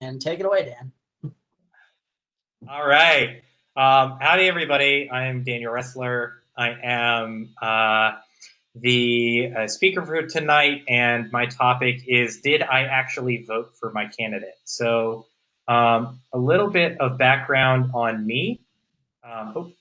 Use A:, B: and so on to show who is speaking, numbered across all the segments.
A: and take it away, Dan.
B: All right. Um, howdy, everybody. I'm Daniel Ressler. I am uh, the uh, speaker for tonight, and my topic is Did I actually vote for my candidate? So, um, a little bit of background on me. Um,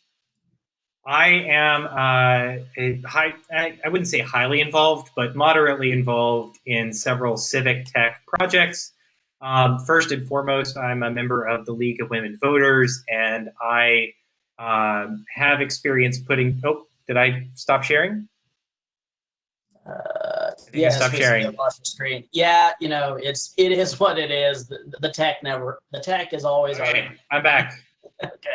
B: I am uh, a high, I wouldn't say highly involved, but moderately involved in several civic tech projects. Um, first and foremost, I'm a member of the League of Women Voters, and I um, have experience putting. Oh, did I stop sharing?
A: Uh, yeah,
B: stop sharing.
A: Screen. Yeah, you know, it's it is what it is. The, the tech never. The tech is always.
B: Okay, our, I'm back.
A: okay.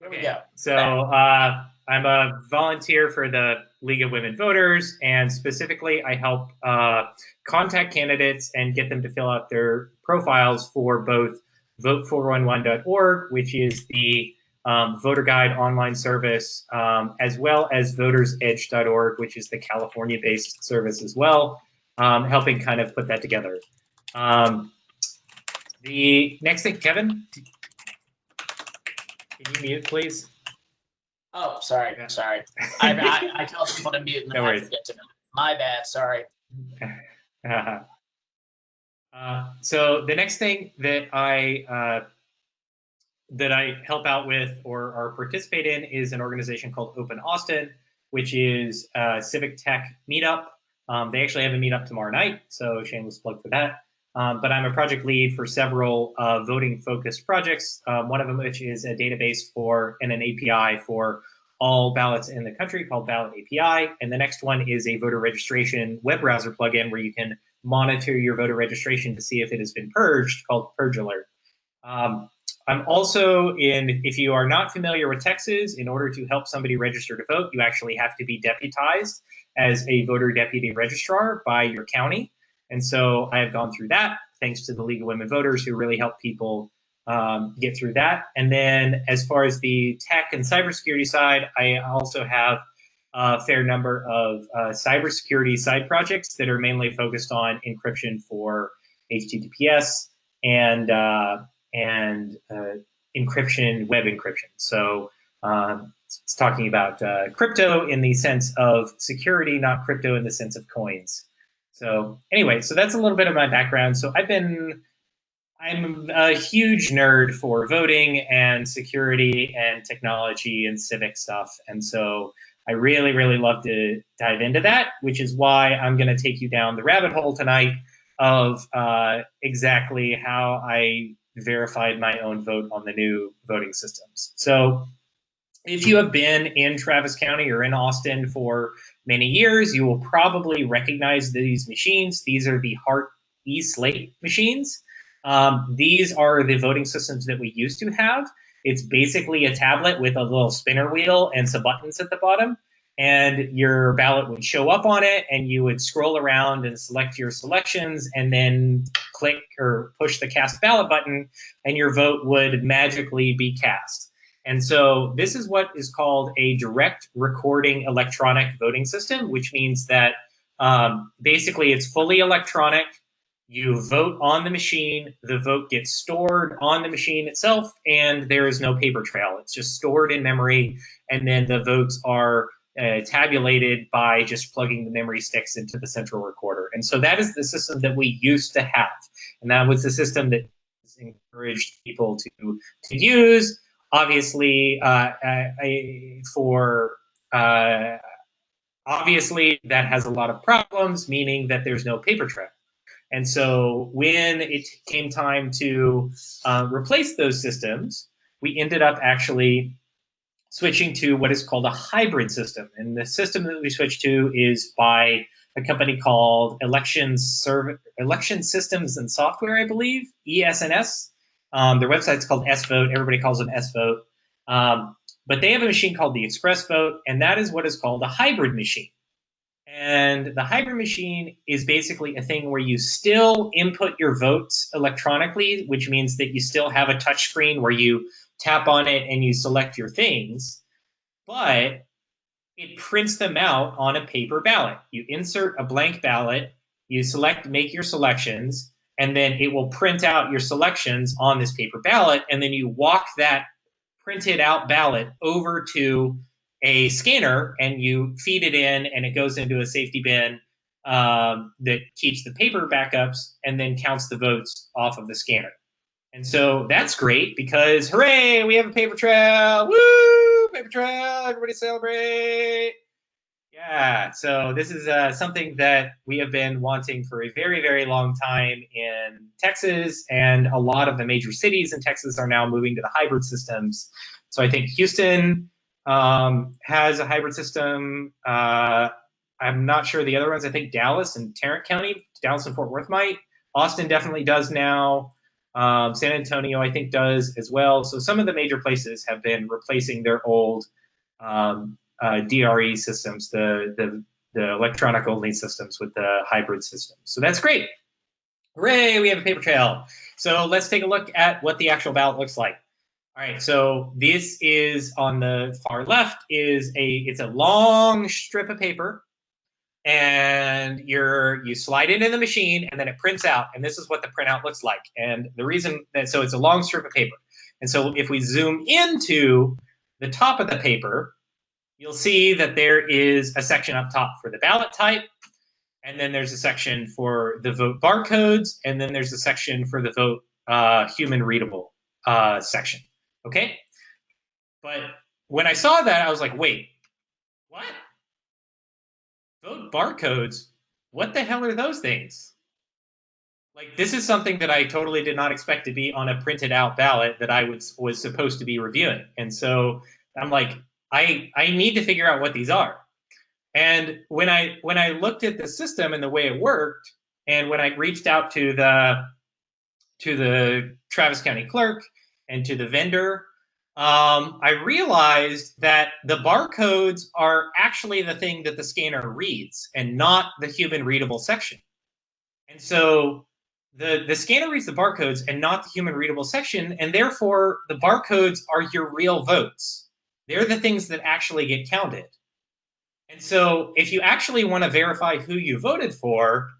A: Here we go.
B: So uh, I'm a volunteer for the League of Women Voters, and specifically, I help uh, contact candidates and get them to fill out their profiles for both vote411.org, which is the um, voter guide online service, um, as well as votersedge.org, which is the California based service as well, um, helping kind of put that together. Um, the next thing, Kevin, can you mute, please?
A: Oh, sorry, sorry. I, I, I, tell people to mute and then no I forget to. My bad. Sorry.
B: uh, so the next thing that I uh, that I help out with or, or participate in is an organization called Open Austin, which is a civic tech meetup. Um, they actually have a meetup tomorrow night, so shameless plug for that. Um, but I'm a project lead for several uh, voting focused projects, um, one of them which is a database for and an API for all ballots in the country called Ballot API. And the next one is a voter registration web browser plugin where you can monitor your voter registration to see if it has been purged called Purge Alert. Um, I'm also in, if you are not familiar with Texas, in order to help somebody register to vote, you actually have to be deputized as a voter deputy registrar by your county. And so I have gone through that thanks to the League of Women Voters who really help people um, get through that. And then as far as the tech and cybersecurity side, I also have a fair number of uh, cybersecurity side projects that are mainly focused on encryption for HTTPS and uh, and uh, encryption, web encryption. So um, it's talking about uh, crypto in the sense of security, not crypto in the sense of coins. So anyway, so that's a little bit of my background. So I've been, I'm a huge nerd for voting and security and technology and civic stuff. And so I really, really love to dive into that, which is why I'm going to take you down the rabbit hole tonight of uh, exactly how I verified my own vote on the new voting systems. So if you have been in Travis County or in Austin for many years, you will probably recognize these machines. These are the Hart E-Slate machines. Um, these are the voting systems that we used to have. It's basically a tablet with a little spinner wheel and some buttons at the bottom. And your ballot would show up on it, and you would scroll around and select your selections, and then click or push the cast ballot button, and your vote would magically be cast. And so this is what is called a direct recording electronic voting system, which means that um, basically it's fully electronic. You vote on the machine, the vote gets stored on the machine itself, and there is no paper trail. It's just stored in memory, and then the votes are uh, tabulated by just plugging the memory sticks into the central recorder. And so that is the system that we used to have. And that was the system that encouraged people to, to use obviously uh, I, for uh, obviously that has a lot of problems, meaning that there's no paper trail. And so when it came time to uh, replace those systems, we ended up actually switching to what is called a hybrid system. And the system that we switched to is by a company called Election, Serv Election Systems and Software, I believe, ES&S. Um, their website's called S Vote. Everybody calls them SVote. Um, but they have a machine called the ExpressVote, and that is what is called a hybrid machine. And the hybrid machine is basically a thing where you still input your votes electronically, which means that you still have a touch screen where you tap on it and you select your things, but it prints them out on a paper ballot. You insert a blank ballot, you select, make your selections, and then it will print out your selections on this paper ballot, and then you walk that printed out ballot over to a scanner and you feed it in and it goes into a safety bin um, that keeps the paper backups and then counts the votes off of the scanner. And so that's great because hooray, we have a paper trail. Woo! Paper trail, everybody celebrate. Yeah, so this is uh, something that we have been wanting for a very, very long time in Texas, and a lot of the major cities in Texas are now moving to the hybrid systems. So I think Houston um, has a hybrid system. Uh, I'm not sure the other ones. I think Dallas and Tarrant County, Dallas and Fort Worth might. Austin definitely does now. Um, San Antonio, I think, does as well. So some of the major places have been replacing their old um, uh, DRE systems, the, the, the electronic only systems with the hybrid systems. So that's great. Hooray, we have a paper trail. So let's take a look at what the actual ballot looks like. All right, so this is on the far left is a, it's a long strip of paper and you're, you slide it in the machine and then it prints out and this is what the printout looks like. And the reason that, so it's a long strip of paper. And so if we zoom into the top of the paper, you'll see that there is a section up top for the ballot type, and then there's a section for the vote barcodes, and then there's a section for the vote uh, human readable uh, section. Okay? But when I saw that, I was like, wait, what? Vote barcodes? What the hell are those things? Like, this is something that I totally did not expect to be on a printed out ballot that I was, was supposed to be reviewing. And so I'm like, I I need to figure out what these are. And when I when I looked at the system and the way it worked, and when I reached out to the to the Travis County clerk and to the vendor, um, I realized that the barcodes are actually the thing that the scanner reads and not the human readable section. And so the, the scanner reads the barcodes and not the human readable section, and therefore the barcodes are your real votes. They're the things that actually get counted. And so if you actually want to verify who you voted for,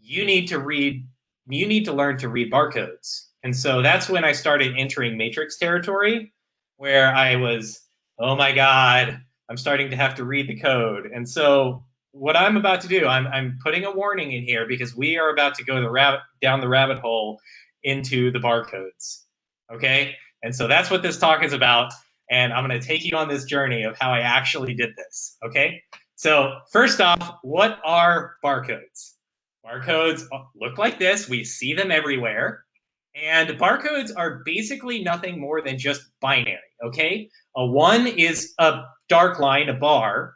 B: you need to read, you need to learn to read barcodes. And so that's when I started entering matrix territory where I was, oh my God, I'm starting to have to read the code. And so what I'm about to do, I'm, I'm putting a warning in here because we are about to go the rabbit down the rabbit hole into the barcodes. Okay. And so that's what this talk is about and I'm going to take you on this journey of how I actually did this. Okay. So first off, what are barcodes? Barcodes look like this. We see them everywhere. And barcodes are basically nothing more than just binary, okay? A one is a dark line, a bar,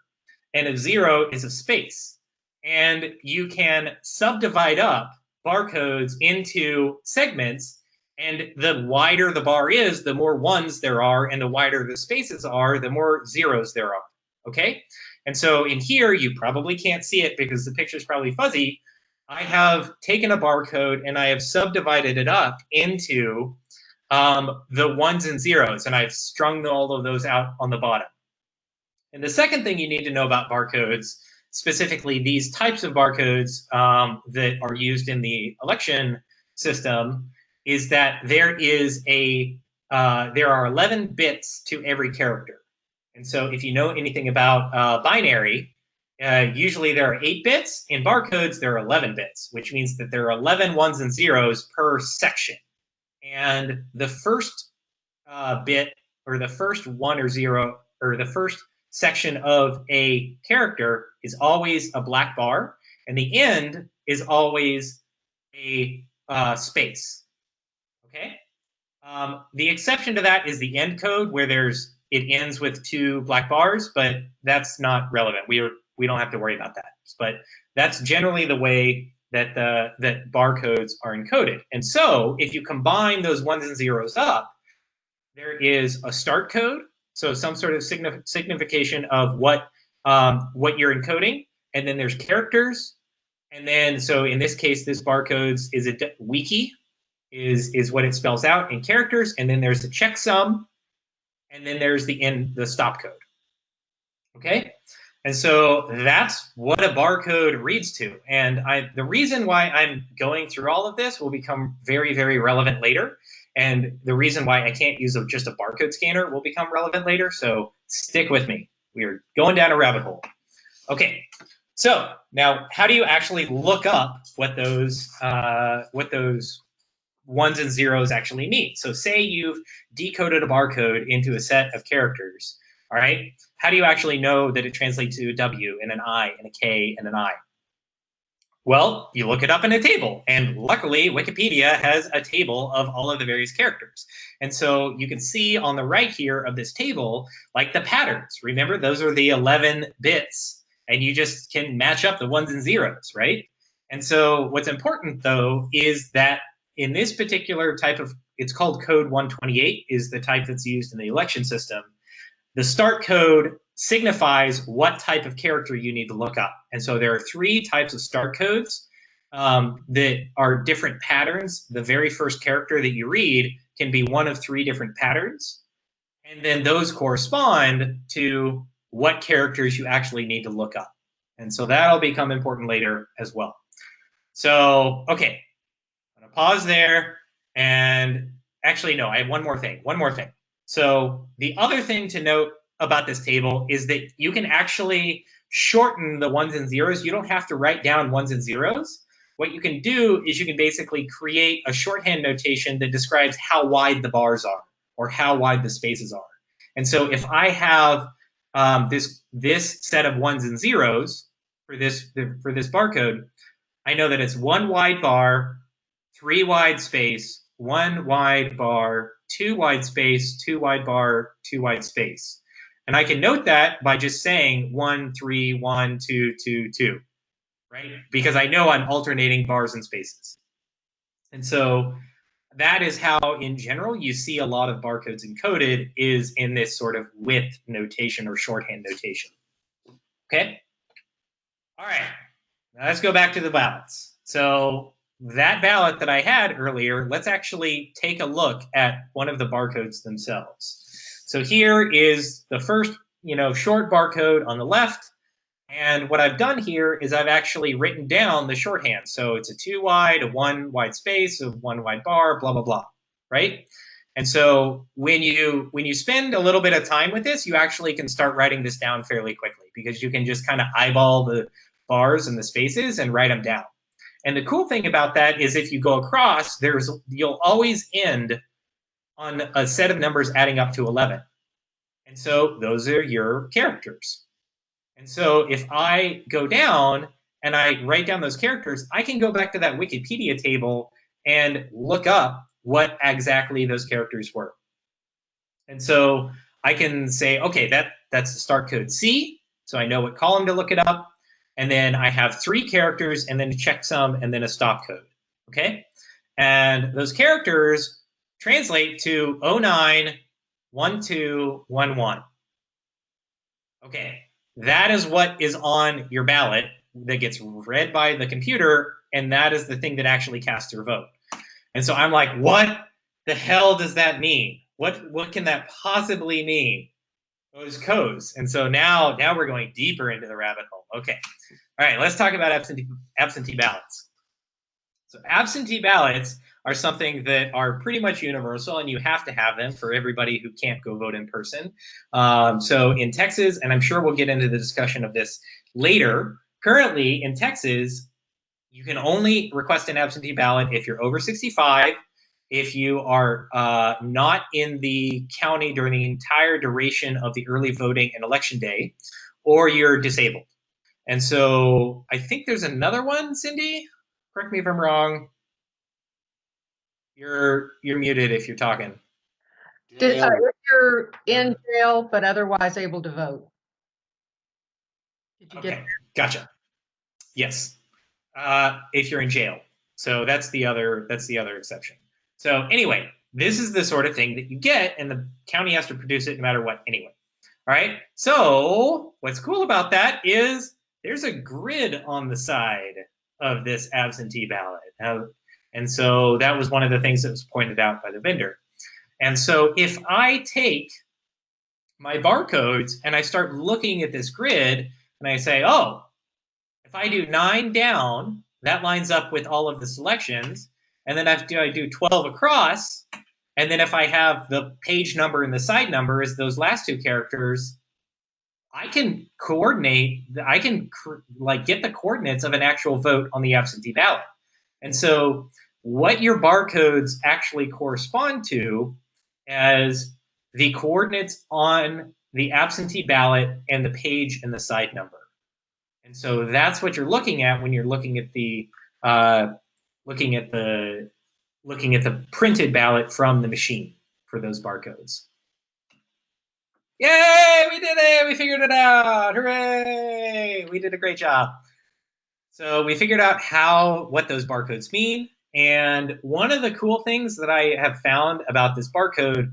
B: and a zero is a space. And you can subdivide up barcodes into segments and the wider the bar is, the more ones there are, and the wider the spaces are, the more zeros there are. Okay? And so in here, you probably can't see it because the picture is probably fuzzy. I have taken a barcode and I have subdivided it up into um, the ones and zeros, and I've strung all of those out on the bottom. And the second thing you need to know about barcodes, specifically these types of barcodes um, that are used in the election system, is that there is a uh, there are 11 bits to every character. And so if you know anything about uh, binary, uh, usually there are 8 bits. In barcodes, there are 11 bits, which means that there are 11 ones and zeros per section. And the first uh, bit, or the first one or zero, or the first section of a character is always a black bar, and the end is always a uh, space. Okay. Um, the exception to that is the end code where there's it ends with two black bars, but that's not relevant. We are we don't have to worry about that. But that's generally the way that the that barcodes are encoded. And so if you combine those ones and zeros up, there is a start code, so some sort of signif signification of what um, what you're encoding, and then there's characters, and then so in this case, this barcodes is a wiki, is is what it spells out in characters, and then there's the checksum, and then there's the end the stop code. Okay, And so that's what a barcode reads to. And I, the reason why I'm going through all of this will become very, very relevant later. And the reason why I can't use a, just a barcode scanner will become relevant later. So stick with me. We're going down a rabbit hole. Okay, so now how do you actually look up what those uh, what those ones and zeros actually mean? So say you've decoded a barcode into a set of characters. All right, how do you actually know that it translates to a W and an I and a K and an I? Well, you look it up in a table, and luckily Wikipedia has a table of all of the various characters. And so you can see on the right here of this table, like the patterns. Remember, those are the 11 bits, and you just can match up the ones and zeros, right? And so what's important, though, is that in this particular type of, it's called code 128, is the type that's used in the election system. The start code signifies what type of character you need to look up. And so there are three types of start codes um, that are different patterns. The very first character that you read can be one of three different patterns. And then those correspond to what characters you actually need to look up. And so that'll become important later as well. So, okay, pause there. And actually, no, I have one more thing, one more thing. So the other thing to note about this table is that you can actually shorten the ones and zeros. You don't have to write down ones and zeros. What you can do is you can basically create a shorthand notation that describes how wide the bars are or how wide the spaces are. And so if I have um, this this set of ones and zeros for this for this barcode, I know that it's one wide bar, three wide space, one wide bar, two wide space, two wide bar, two wide space. And I can note that by just saying one, three, one, two, two, two, right? Because I know I'm alternating bars and spaces. And so that is how, in general, you see a lot of barcodes encoded is in this sort of width notation or shorthand notation. Okay? All right, now let's go back to the ballots. So that ballot that I had earlier, let's actually take a look at one of the barcodes themselves. So here is the first, you know, short barcode on the left. And what I've done here is I've actually written down the shorthand. So it's a two wide, a one wide space, a one wide bar, blah, blah, blah, right? And so when you when you spend a little bit of time with this, you actually can start writing this down fairly quickly because you can just kind of eyeball the bars and the spaces and write them down. And the cool thing about that is if you go across, there's you'll always end on a set of numbers adding up to 11. And so those are your characters. And so if I go down and I write down those characters, I can go back to that Wikipedia table and look up what exactly those characters were. And so I can say, okay, that that's the start code C. So I know what column to look it up. And then I have three characters and then a checksum and then a stop code. Okay. And those characters translate to 091211. Okay, that is what is on your ballot that gets read by the computer, and that is the thing that actually casts your vote. And so I'm like, what the hell does that mean? What what can that possibly mean? Those codes. And so now now we're going deeper into the rabbit hole. Okay. All right, let's talk about absentee absentee ballots. So absentee ballots are something that are pretty much universal and you have to have them for everybody who can't go vote in person. Um, so in Texas, and I'm sure we'll get into the discussion of this later, currently in Texas, you can only request an absentee ballot if you're over 65, if you are uh, not in the county during the entire duration of the early voting and election day, or you're disabled. And so I think there's another one, Cindy. Correct me if I'm wrong. You're you're muted if you're talking.
C: Did, uh, if you're in jail but otherwise able to vote.
B: Did you okay, get gotcha. Yes, uh, if you're in jail. So that's the other that's the other exception. So anyway, this is the sort of thing that you get, and the county has to produce it no matter what anyway. All right. So what's cool about that is there's a grid on the side of this absentee ballot. Now, and so that was one of the things that was pointed out by the vendor. And so if I take my barcodes and I start looking at this grid, and I say, oh, if I do nine down, that lines up with all of the selections. And then if I do 12 across, and then if I have the page number and the side number as those last two characters, I can coordinate, I can like get the coordinates of an actual vote on the absentee ballot. And so what your barcodes actually correspond to as the coordinates on the absentee ballot and the page and the side number. And so that's what you're looking at when you're looking at the uh, looking at the looking at the printed ballot from the machine for those barcodes. Yay, we did it! We figured it out! Hooray! We did a great job. So we figured out how what those barcodes mean. And one of the cool things that I have found about this barcode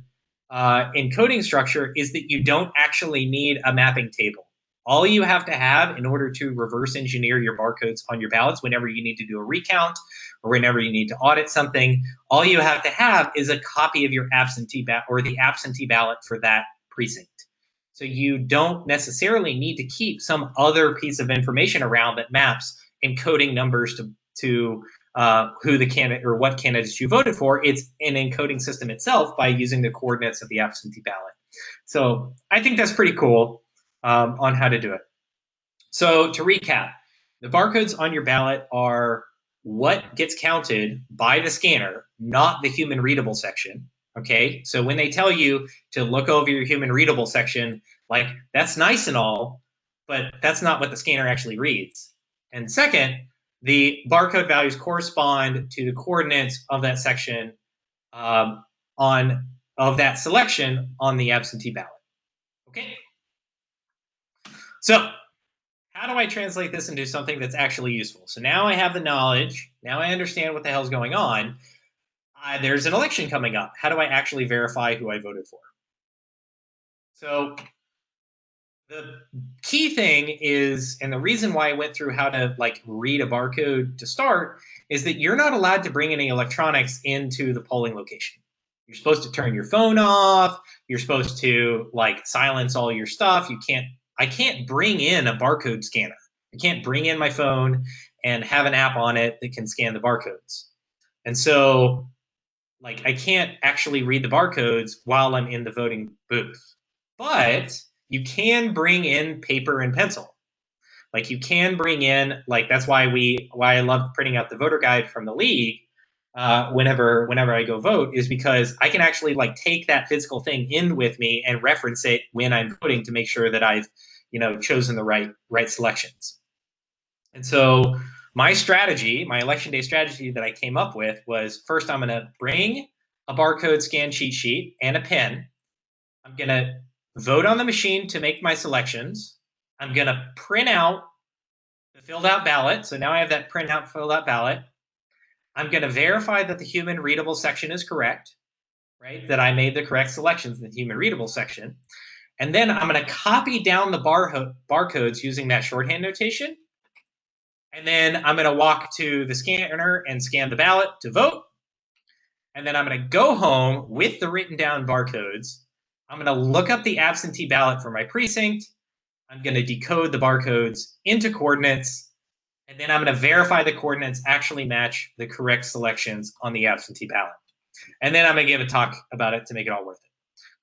B: uh, encoding structure is that you don't actually need a mapping table. All you have to have in order to reverse engineer your barcodes on your ballots whenever you need to do a recount or whenever you need to audit something, all you have to have is a copy of your absentee ballot or the absentee ballot for that precinct. So you don't necessarily need to keep some other piece of information around that maps encoding numbers to, to uh, who the candidate or what candidates you voted for. It's an encoding system itself by using the coordinates of the absentee ballot. So I think that's pretty cool um, on how to do it. So to recap, the barcodes on your ballot are what gets counted by the scanner, not the human readable section. Okay, so when they tell you to look over your human readable section, like that's nice and all, but that's not what the scanner actually reads. And second, the barcode values correspond to the coordinates of that section um, on of that selection on the absentee ballot. Okay. So how do I translate this into something that's actually useful? So now I have the knowledge. Now I understand what the hell's going on uh, there's an election coming up. How do I actually verify who I voted for? So the key thing is, and the reason why I went through how to like read a barcode to start is that you're not allowed to bring any electronics into the polling location. You're supposed to turn your phone off. You're supposed to like silence all your stuff. You can't, I can't bring in a barcode scanner. I can't bring in my phone and have an app on it that can scan the barcodes. And so like I can't actually read the barcodes while I'm in the voting booth. But you can bring in paper and pencil. Like you can bring in like that's why we why I love printing out the voter guide from the league uh, whenever whenever I go vote is because I can actually like take that physical thing in with me and reference it when I'm voting to make sure that I've you know chosen the right right selections. And so my strategy, my election day strategy that I came up with was first, I'm going to bring a barcode scan cheat sheet and a pen. I'm going to vote on the machine to make my selections. I'm going to print out the filled out ballot. So now I have that print out filled out ballot. I'm going to verify that the human readable section is correct, right? That I made the correct selections in the human readable section. And then I'm going to copy down the bar barcodes using that shorthand notation and then I'm going to walk to the scanner and scan the ballot to vote. And then I'm going to go home with the written down barcodes. I'm going to look up the absentee ballot for my precinct. I'm going to decode the barcodes into coordinates. And then I'm going to verify the coordinates actually match the correct selections on the absentee ballot. And then I'm going to give a talk about it to make it all worth it.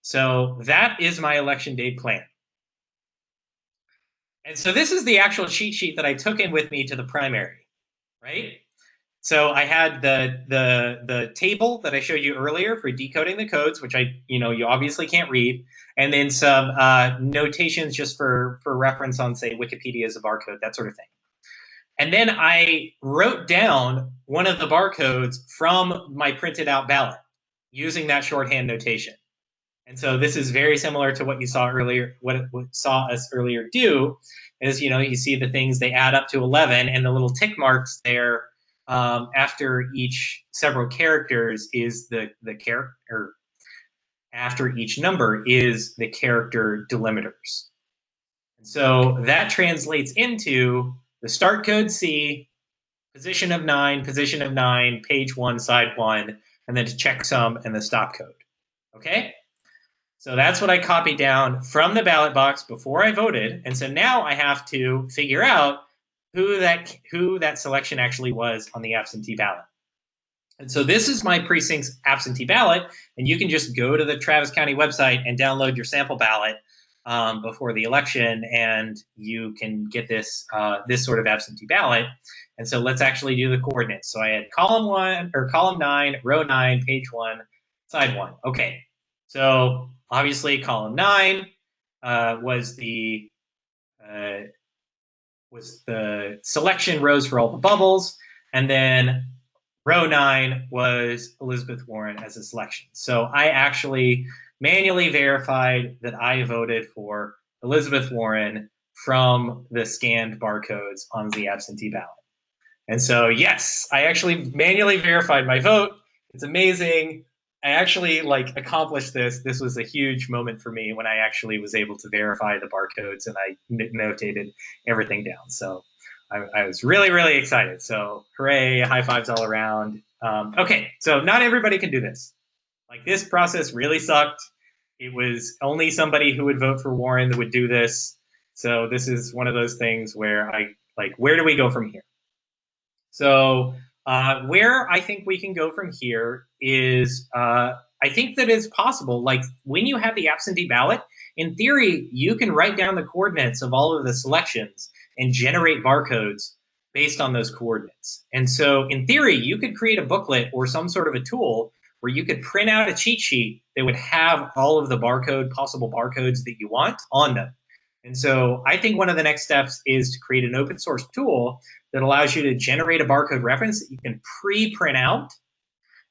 B: So that is my election day plan. And so this is the actual cheat sheet that I took in with me to the primary, right? So I had the the the table that I showed you earlier for decoding the codes, which I you know you obviously can't read, and then some uh, notations just for for reference on say Wikipedia as a barcode, that sort of thing. And then I wrote down one of the barcodes from my printed out ballot using that shorthand notation. And so this is very similar to what you saw earlier, what, what saw us earlier do, is you know you see the things they add up to 11, and the little tick marks there um, after each several characters is the the character. After each number is the character delimiters. So that translates into the start code C, position of nine, position of nine, page one, side one, and then to checksum and the stop code. Okay? So that's what I copied down from the ballot box before I voted. And so now I have to figure out who that who that selection actually was on the absentee ballot. And so this is my precinct's absentee ballot, and you can just go to the Travis County website and download your sample ballot um, before the election, and you can get this uh, this sort of absentee ballot. And so let's actually do the coordinates. So I had column one or column nine, row nine, page one, side one. Okay, so obviously column nine uh, was the uh, was the selection rows for all the bubbles, and then row nine was Elizabeth Warren as a selection. So I actually manually verified that I voted for Elizabeth Warren from the scanned barcodes on the absentee ballot. And so, yes, I actually manually verified my vote. It's amazing. I actually like accomplished this. This was a huge moment for me when I actually was able to verify the barcodes and I notated everything down. So I, I was really, really excited. So hooray, high fives all around. Um, okay, so not everybody can do this. Like this process really sucked. It was only somebody who would vote for Warren that would do this. So this is one of those things where I like, where do we go from here? So uh, where I think we can go from here is uh, I think that it's possible. Like when you have the absentee ballot, in theory, you can write down the coordinates of all of the selections and generate barcodes based on those coordinates. And so in theory, you could create a booklet or some sort of a tool where you could print out a cheat sheet that would have all of the barcode, possible barcodes that you want on them. And so I think one of the next steps is to create an open source tool that allows you to generate a barcode reference that you can pre-print out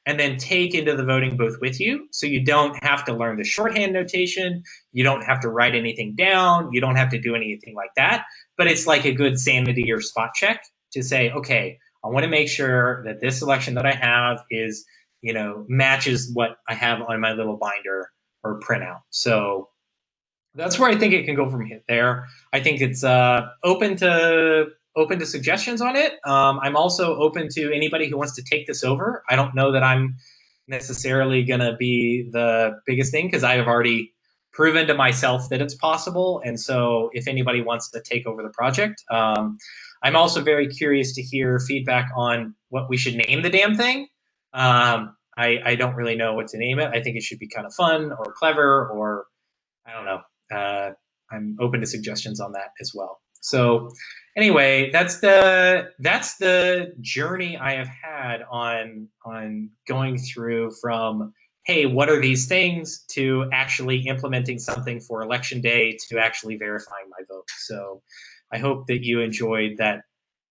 B: and then take into the voting booth with you. So you don't have to learn the shorthand notation. You don't have to write anything down. You don't have to do anything like that. But it's like a good sanity or spot check to say, okay, I want to make sure that this selection that I have is, you know, matches what I have on my little binder or printout. So that's where I think it can go from there. I think it's uh, open to open to suggestions on it. Um, I'm also open to anybody who wants to take this over. I don't know that I'm necessarily going to be the biggest thing because I have already proven to myself that it's possible. And so if anybody wants to take over the project, um, I'm also very curious to hear feedback on what we should name the damn thing. Um, I, I don't really know what to name it. I think it should be kind of fun or clever or I don't know uh, I'm open to suggestions on that as well. So anyway, that's the that's the journey I have had on on going through from hey, what are these things to actually implementing something for election day to actually verifying my vote. So I hope that you enjoyed that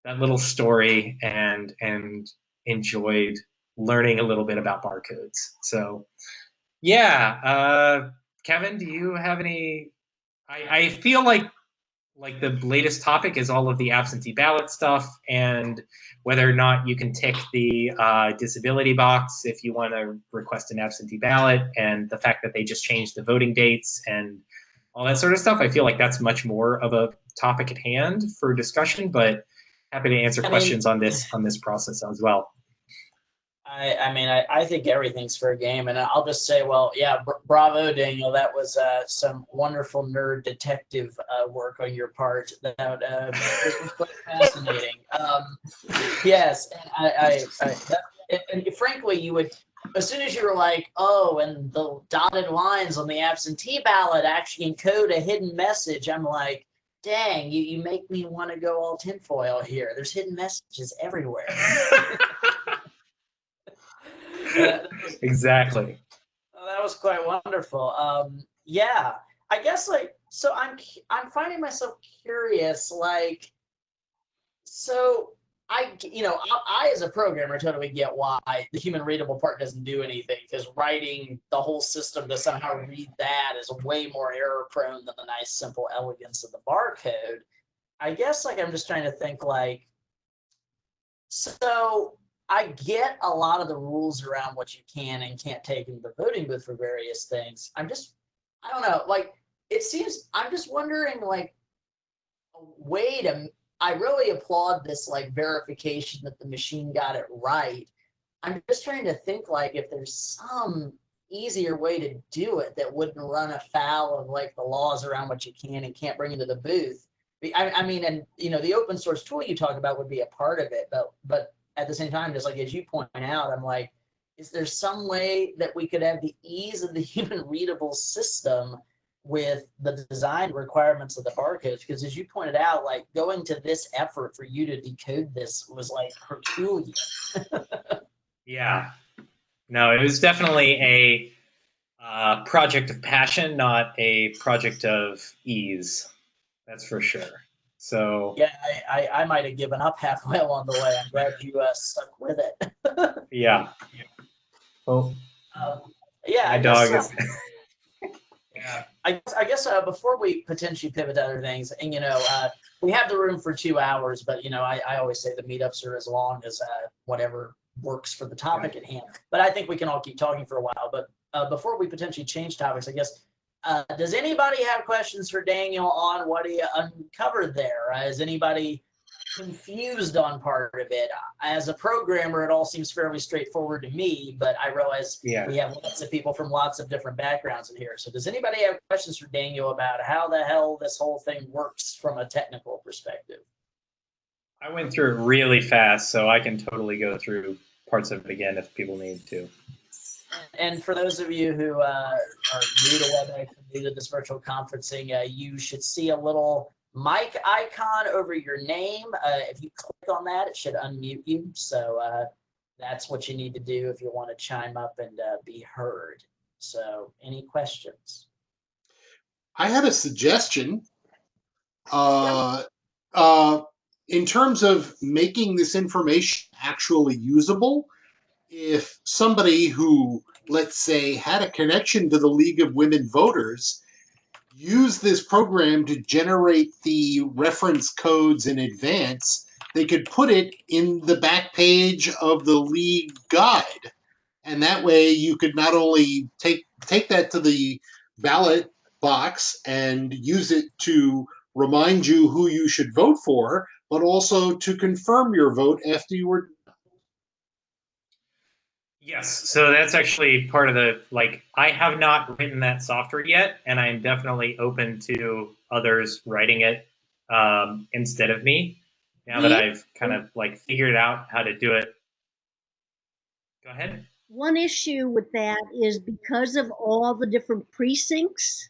B: that little story and and enjoyed learning a little bit about barcodes. So yeah, uh, Kevin, do you have any? I, I feel like like the latest topic is all of the absentee ballot stuff and whether or not you can tick the uh, disability box if you want to request an absentee ballot and the fact that they just changed the voting dates and all that sort of stuff. I feel like that's much more of a topic at hand for discussion, but happy to answer I questions mean, on this on this process as well.
A: I, I mean, I, I think everything's fair game, and I'll just say, well, yeah, bravo, Daniel. That was uh, some wonderful nerd detective uh, work on your part. That uh, was quite fascinating. Um, yes, and I, I, I that, and frankly, you would as soon as you were like, oh, and the dotted lines on the absentee ballot actually encode a hidden message. I'm like, dang, you, you make me want to go all tinfoil here. There's hidden messages everywhere.
B: exactly.
A: That was quite wonderful. Um, yeah, I guess like so. I'm I'm finding myself curious. Like, so I you know I, I as a programmer totally get why the human readable part doesn't do anything because writing the whole system to somehow read that is way more error prone than the nice simple elegance of the barcode. I guess like I'm just trying to think like so I get a lot of the rules around what you can and can't take into the voting booth for various things. I'm just, I don't know, like it seems, I'm just wondering like a way to, I really applaud this like verification that the machine got it right. I'm just trying to think like if there's some easier way to do it that wouldn't run afoul of like the laws around what you can and can't bring into the booth. I, I mean, and you know, the open source tool you talk about would be a part of it, but but at the same time, just like as you point out, I'm like, is there some way that we could have the ease of the human readable system with the design requirements of the barcodes? Because as you pointed out, like going to this effort for you to decode this was like Herculean.
B: Yeah. No, it was definitely a uh, project of passion, not a project of ease. That's for sure. So
A: Yeah, I, I, I might have given up halfway along the way. I'm glad you uh, stuck with it.
B: yeah. Oh,
A: Um, yeah,
B: my
A: I guess,
B: dog
A: uh,
B: is.
A: Yeah, I, guess- I guess uh, before we potentially pivot to other things, and you know, uh, we have the room for two hours, but you know, I, I always say the meetups are as long as uh, whatever works for the topic at hand. But I think we can all keep talking for a while. But uh, before we potentially change topics, I guess, uh, does anybody have questions for Daniel on what he uncovered there? Uh, is anybody confused on part of it? As a programmer, it all seems fairly straightforward to me, but I realize
B: Yeah.
A: we have lots of people from lots of different backgrounds in here. So does anybody have questions for Daniel about how the hell this whole thing works from a technical perspective?
B: I went through it really fast, so I can totally go through parts of it again if people need to.
A: And for those of you who uh, are new to WebEx, new to this virtual conferencing, uh, you should see a little mic icon over your name. Uh, if you click on that, it should unmute you. So uh, that's what you need to do if you want to chime up and uh, be heard. So any questions?
D: I had a suggestion. Uh, uh, in terms of making this information actually usable, if somebody who, let's say, had a connection to the League of Women Voters used this program to generate the reference codes in advance, they could put it in the back page of the League guide. And that way you could not only take take that to the ballot box and use it to remind you who you should vote for, but also to confirm your vote after you were.
B: Yes, so that's actually part of the like I have not written that software yet, and I'm definitely open to others writing it um, instead of me. Now that I've kind of like figured out how to do it. Go ahead.
E: One issue with that is because of all the different precincts,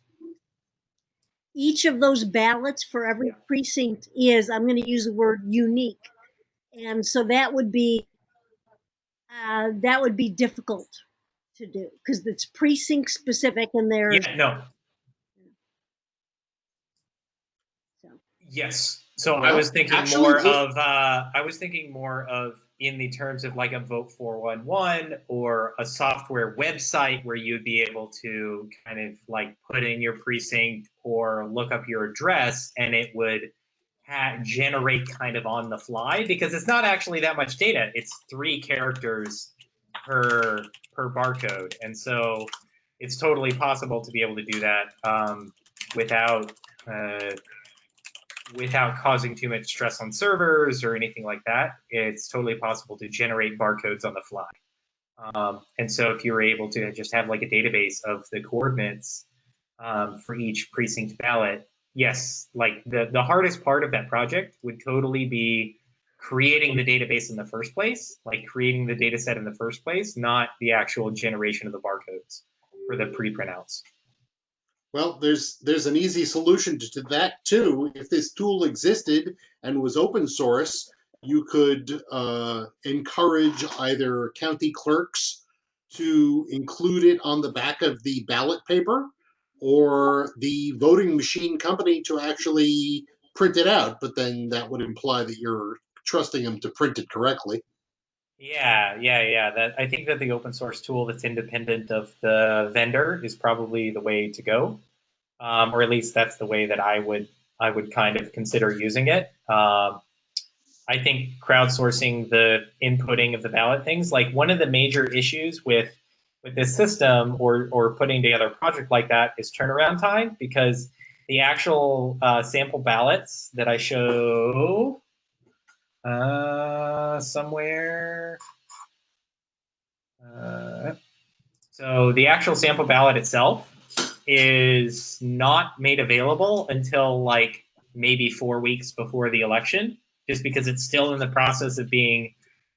E: each of those ballots for every precinct is, I'm going to use the word unique. And so that would be, uh, that would be difficult to do because it's precinct specific and there's,
B: Yeah, no.
E: So.
B: Yes. So I was thinking
D: actually,
B: more
D: this-
B: of uh, I was thinking more of in the terms of like a vote 411 or a software website where you'd be able to kind of like put in your precinct or look up your address and it would ha- generate kind of on the fly because it's not actually that much data. It's three characters per per barcode, and so it's totally possible to be able to do that um, without uh, without causing too much stress on servers or anything like that. It's totally possible to generate barcodes on the fly. Um, and so if you were able to just have like a database of the coordinates um, for each precinct ballot, yes, like the, the hardest part of that project would totally be creating the database in the first place, like creating the data set in the first place, not the actual generation of the barcodes for the pre-printouts.
D: Well, there's there's an easy solution to, that too. If this tool existed and was open source, you could uh, encourage either county clerks to include it on the back of the ballot paper, or the voting machine company to actually print it out. But then that would imply that you're trusting them to print it correctly.
B: Yeah, yeah, yeah. That I think that the open source tool that's independent of the vendor is probably the way to go, um, or at least that's the way that I would I would kind of consider using it. Um, I think crowdsourcing the inputting of the ballot things, like one of the major issues with with this system or or putting together a project like that is turnaround time because the actual uh, sample ballots that I show uh, somewhere. Uh, So the actual sample ballot itself is not made available until like maybe four weeks before the election, just because it's still in the process of being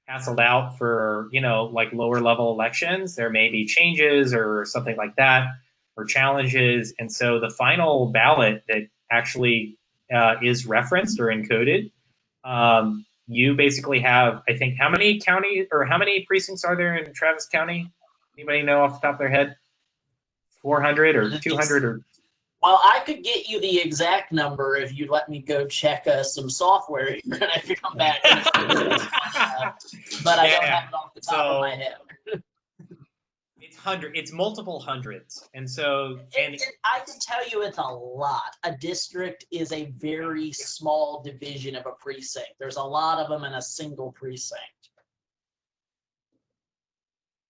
B: hassled out for, you know, like lower level elections. There may be changes or something like that, or challenges. And so the final ballot that actually uh, is referenced or encoded, um, you basically have, I think, how many county or how many precincts are there in Travis County? Anybody know off the top of their head? 400 or 200 or
A: Well, I could get you the exact number if you'd let me go check uh, some software here and I could come back. and- but I don't have it off the top of my head.
B: it's hundred it's multiple hundreds and so and
A: It- it- I can tell you it's a lot. A district is a very small division of a precinct. There's a lot of them in a single precinct.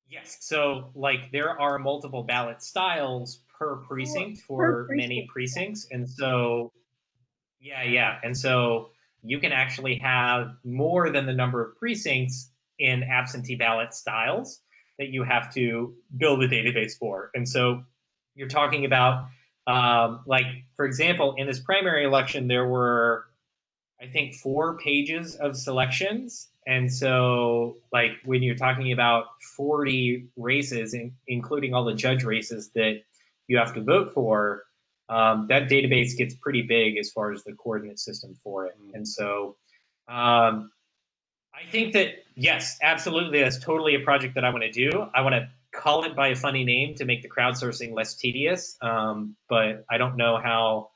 B: yes so like there are multiple ballot styles per precinct for many precincts and so yeah yeah and so you can actually have more than the number of precincts in absentee ballot styles that you have to build a database for. And so you're talking about um, like for example in this primary election there were i think four pages of selections. And so like when you're talking about 40 races in, including all the judge races that you have to vote for um, that database gets pretty big as far as the coordinate system for it. And so um, i think that yes absolutely that's totally a project that i want to do. I want to call it by a funny name to make the crowdsourcing less tedious um, but i don't know how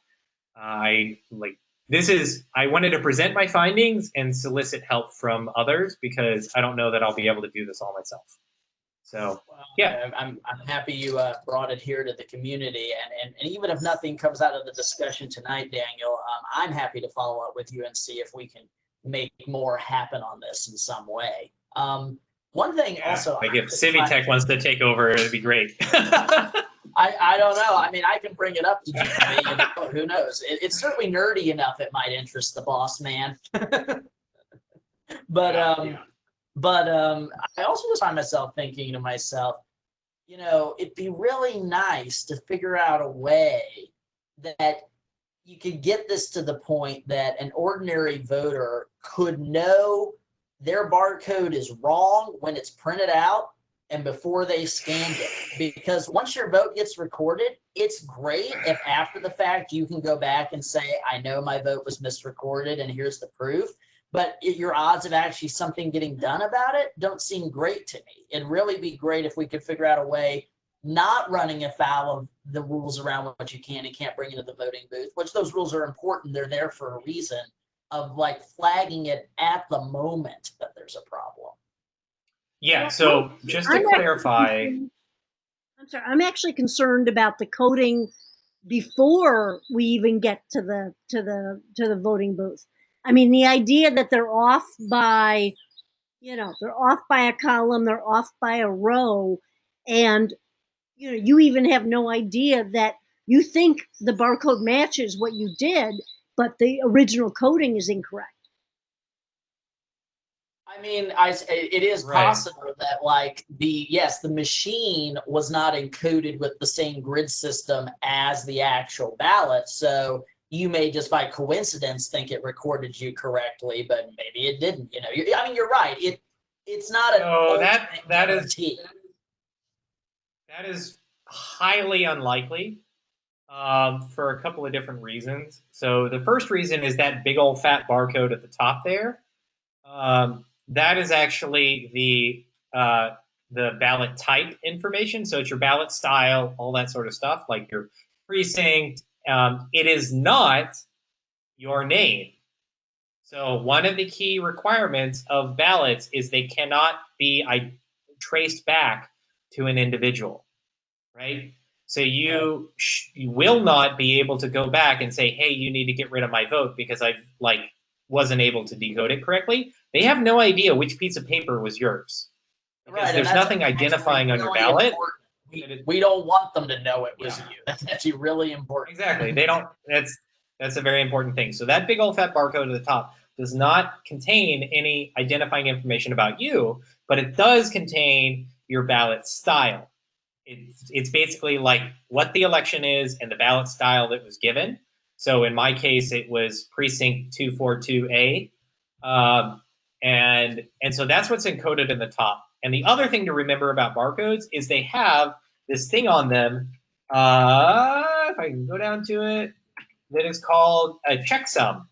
B: i like this is i wanted to present my findings and solicit help from others because i don't know that i'll be able to do this all myself so
A: Well,
B: Yeah.
A: I- I'm, I'm happy you uh, brought it here to the community and, and, and even if nothing comes out of the discussion tonight, Daniel, um, I'm happy to follow up with you and see if we can make more happen on this in some way. Um, one thing
B: yeah,
A: also.
B: like if
A: I-
B: civitech wants to take over it'd be great
A: I, I don't know. I mean, I can bring it up to Jeremy. and oh, who knows? It, it's certainly nerdy enough. It might interest the boss man. but
B: Yeah,
A: um,
B: yeah.
A: But um, I also just find myself thinking to myself, you know, it'd be really nice to figure out a way that you could get this to the point that an ordinary voter could know their barcode is wrong when it's printed out and before they scanned it. Because once your vote gets recorded, it's great if after the fact you can go back and say, I know my vote was misrecorded and here's the proof. But it- your odds of actually something getting done about it don't seem great to me. It'd really be great if we could figure out a way not running afoul of the rules around what you can and can't bring into the voting booth, which those rules are important. They're there for a reason of like flagging it at the moment that there's a problem.
B: yeah so just to
E: I'm
B: clarify
E: I'm sorry, I'm actually concerned about the coding before we even get to the to the to the voting booth. I mean, the idea that they're off by, you know, they're off by a column, they're off by a row, and you know, you even have no idea that you think the barcode matches what you did, but the original coding is incorrect.
A: I mean, I, s- it is
B: Right.
A: possible that like the, yes, the machine was not encoded with the same grid system as the actual ballot. So you may just by coincidence think it recorded you correctly, but maybe it didn't, you know, You- I mean, you're right. It, it's not an
B: No, that- that is-. That is highly unlikely um, for a couple of different reasons. So the first reason is that big old fat barcode at the top there. Um, that is actually the uh, the ballot type information. So it's your ballot style, all that sort of stuff, like your precinct. Um, it is not your name. So one of the key requirements of ballots is they cannot be I- traced back to an individual, right? So you, sh- you will not be able to go back and say, "Hey, you need to get rid of my vote because I like wasn't able to decode it correctly." They have no idea which piece of paper was yours because
A: Right,
B: there's nothing identifying on your ballot.
A: We, we don't want them to know it was
B: Yeah.
A: you. That's actually really important.
B: Exactly. They don't. That's that's a very important thing. So that big old fat barcode at the top does not contain any identifying information about you, but it does contain your ballot style. it's it's basically like what the election is and the ballot style that was given. So in my case, it was precinct two four two A, um, and and so that's what's encoded in the top. And the other thing to remember about barcodes is they have this thing on them. Uh, if I can go down to it, that is called a checksum.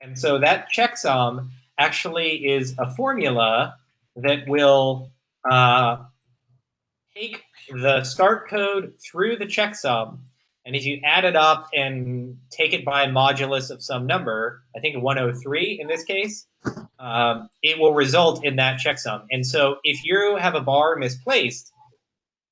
B: And so that checksum actually is a formula that will uh, take the start code through the checksum, and if you add it up and take it by modulus of some number, I think 103 in this case, um, it will result in that checksum. And so if you have a bar misplaced,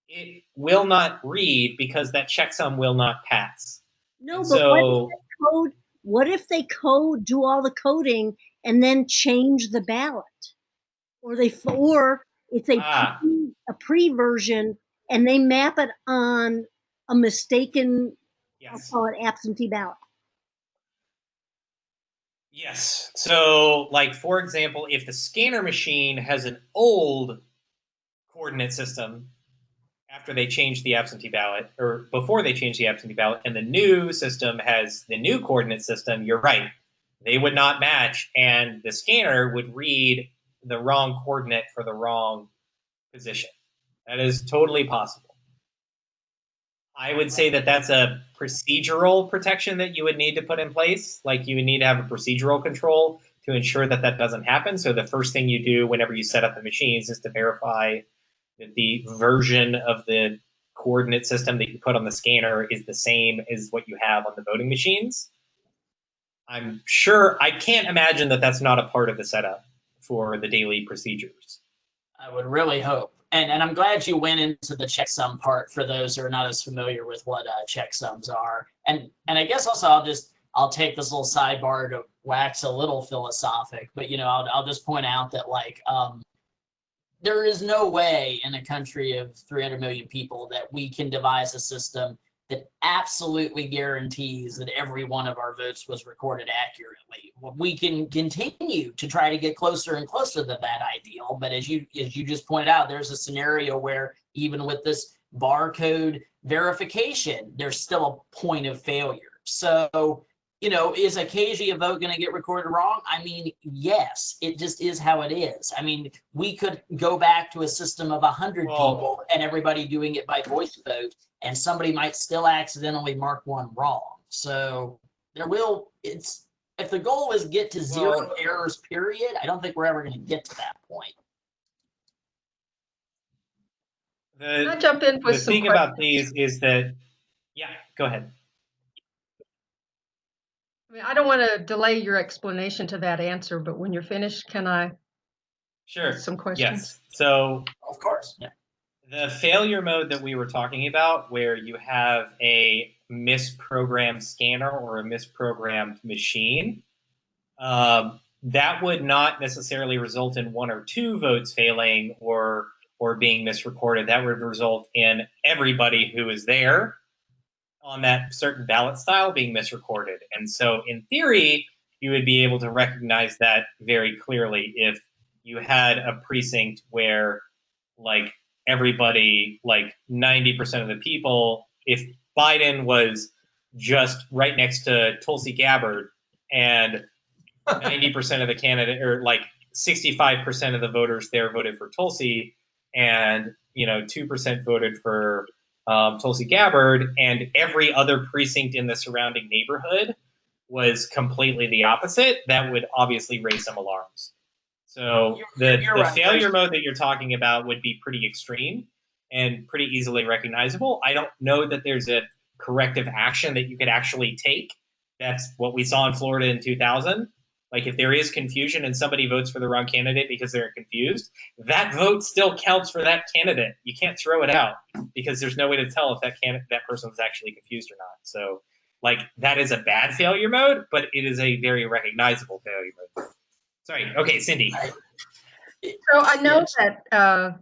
B: it will not read because that checksum will not pass.
E: No, but what if they code? What if they code, do all the coding, and then change the ballot, or they or it's a
B: Ah.
E: pre, a pre version and they map it on a mistaken, I'll call it absentee ballot.
B: Yes. So, like for example, if the scanner machine has an old coordinate system after they change the absentee ballot, or before they change the absentee ballot, and the new system has the new coordinate system, you're right. They would not match, and the scanner would read the wrong coordinate for the wrong position. That is totally possible. I would say that that's a procedural protection that you would need to put in place. Like you would need to have a procedural control to ensure that that doesn't happen. So the first thing you do whenever you set up the machines is to verify that the version of the coordinate system that you put on the scanner is the same as what you have on the voting machines. I'm sure I can't imagine that that's not a part of the setup for the daily procedures.
A: I would really hope. And, and I'm glad you went into the checksum part for those who are not as familiar with what uh, checksums are. And and I guess also I'll just I'll take this little sidebar to wax a little philosophic, but you know I'll I'll just point out that like um, there is no way in a country of 300 million people that we can devise a system that absolutely guarantees that every one of our votes was recorded accurately. We can continue to try to get closer and closer to that ideal, but as you as you just pointed out, there's a scenario where even with this barcode verification, there's still a point of failure. So, you know, is occasionally a vote going to get recorded wrong? I mean, yes, it just is how it is. I mean, we could go back to a system of 100
B: Well-
A: people and everybody doing it by voice vote and somebody might still accidentally mark one wrong. So there will, it's, if the goal is get to zero
B: Well-
A: errors, period, I don't think we're ever going to get to that point.
C: Can I jump in
B: the
C: with some
B: thing
C: questions?
B: about these is that, yeah, go ahead.
C: I mean, I don't want to delay your explanation to that answer, but when you're finished, can I
B: Sure.
C: some questions?
B: Yes. So
A: Of course. Yeah.
B: The failure mode that we were talking about, where you have a misprogrammed scanner or a misprogrammed machine, um, that would not necessarily result in one or two votes failing or or being misrecorded. That would result in everybody who is there on that certain ballot style being misrecorded. And so, in theory, you would be able to recognize that very clearly if you had a precinct where, like, everybody, like 90% of the people, if Biden was just right next to Tulsi Gabbard and 90% of the candidate, or like 65% of the voters there voted for Tulsi, and you know 2% voted for um, Tulsi Gabbard, and every other precinct in the surrounding neighborhood was completely the opposite, that would obviously raise some alarms. So
A: You're-
B: the,
A: you're
B: the
A: right.
B: failure mode that you're talking about would be pretty extreme and pretty easily recognizable. I don't know that there's a corrective action that you could actually take. That's what we saw in Florida in 2000. Like if there is confusion and somebody votes for the wrong candidate because they're confused, that vote still counts for that candidate. You can't throw it out because there's no way to tell if that candidate that person was actually confused or not. So like that is a bad failure mode, but it is a very recognizable failure mode. Sorry. Okay, Cindy.
C: So I know
A: Yes.
C: that uh,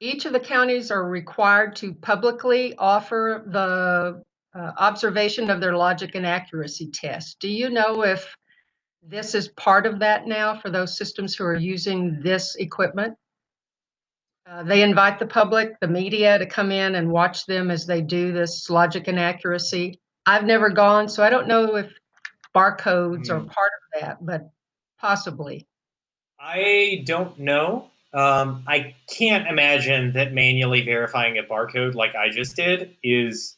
C: each of the counties are required to publicly offer the uh, observation of their logic and accuracy test. Do you know if this is part of that now for those systems who are using this equipment? Uh, they invite the public, the media to come in and watch them as they do this logic and accuracy. I've never gone, so I don't know if barcodes are
B: Hmm.
C: part of that, but possibly.
B: I don't know. Um, I can't imagine that manually verifying a barcode like I just did is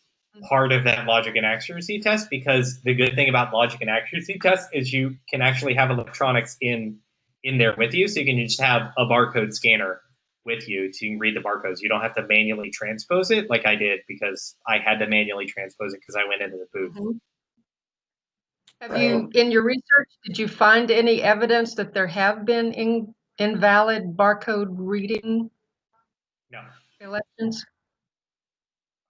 B: part of that logic and accuracy test because the good thing about logic and accuracy tests is you can actually have electronics in in there with you. So you can just have a barcode scanner with you to read the barcodes. You don't have to manually transpose it like i did because i had to manually transpose it because i went into the booth
C: Have you, in your research, did you find any evidence that there have been in, invalid barcode reading
B: no
C: elections?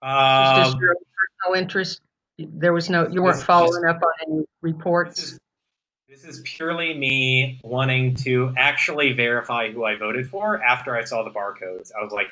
C: Just
B: um,
C: your personal interest, there was no, you weren't
B: this-
C: following up on any
B: This
C: reports?
B: is, this is purely me wanting to actually verify who I voted for after I saw the barcodes. I was like,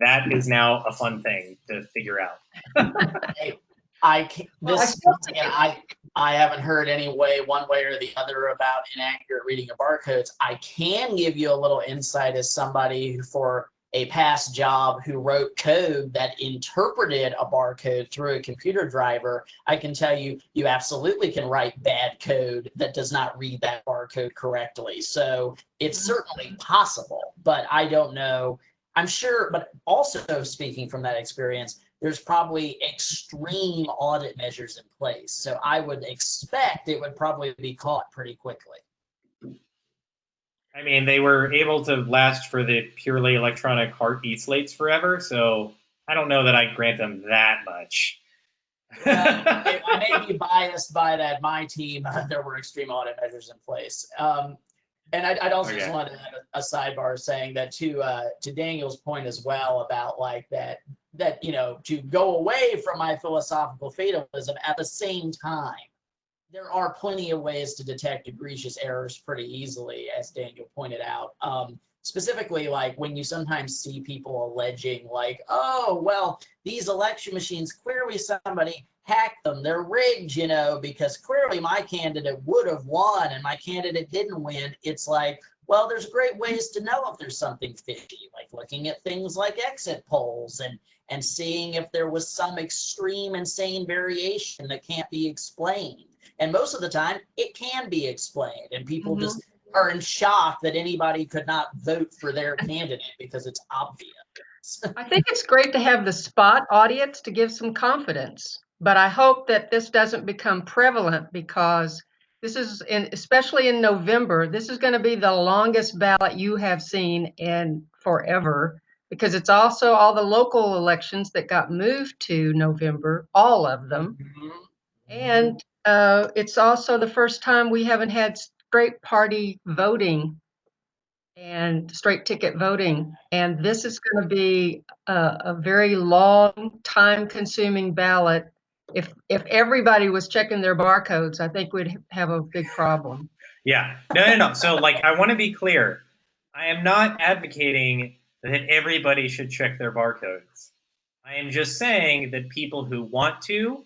B: that is now a fun thing to figure out.
A: I can
C: Well, I
A: this
C: still
A: once again, I I haven't heard any way one way or the other about inaccurate reading of barcodes. I can give you a little insight as somebody who for a past job who wrote code that interpreted a barcode through a computer driver. I can tell you you absolutely can write bad code that does not read that barcode correctly. So it's certainly possible, but I don't know. I'm sure, but also speaking from that experience, there's probably extreme audit measures in place. So I would expect it would probably be caught pretty quickly.
B: I mean, they were able to last for the purely electronic Hart eSlates forever, so I don't know that I grant them that much.
A: I I may be biased by that. My team, there were extreme audit measures in place. Um, and I'd, I'd also just
B: Okay.
A: want to add a, a sidebar saying that to uh, to Daniel's point as well about like that that you know to go away from my philosophical fatalism at the same time. There are plenty of ways to detect egregious errors pretty easily, as Daniel pointed out. Um, specifically, like when you sometimes see people alleging, like, "Oh, well, these election machines clearly somebody hacked them. They're rigged, you know, because clearly my candidate would have won and my candidate didn't win. It's like, well, there's great ways to know if there's something fishy, like looking at things like exit polls and and seeing if there was some extreme insane variation that can't be explained. And most of the time it can be explained and people
C: Mhm.
A: just are in shock that anybody could not vote for their candidate because it's obvious.
C: I think it's great to have the spot audience to give some confidence, but I hope that this doesn't become prevalent because this is, in, especially in November, this is going to be the longest ballot you have seen in forever because it's also all the local elections that got moved to November, all of them. And uh, it's also the first time we haven't had straight party voting and straight ticket voting. And this is going to be a, a very long, time consuming ballot. If, if everybody was checking their barcodes, I think we'd have a big problem.
B: Yeah. No, no, no. So, like, I want to be clear. I am not advocating that everybody should check their barcodes. I am just saying that people who want to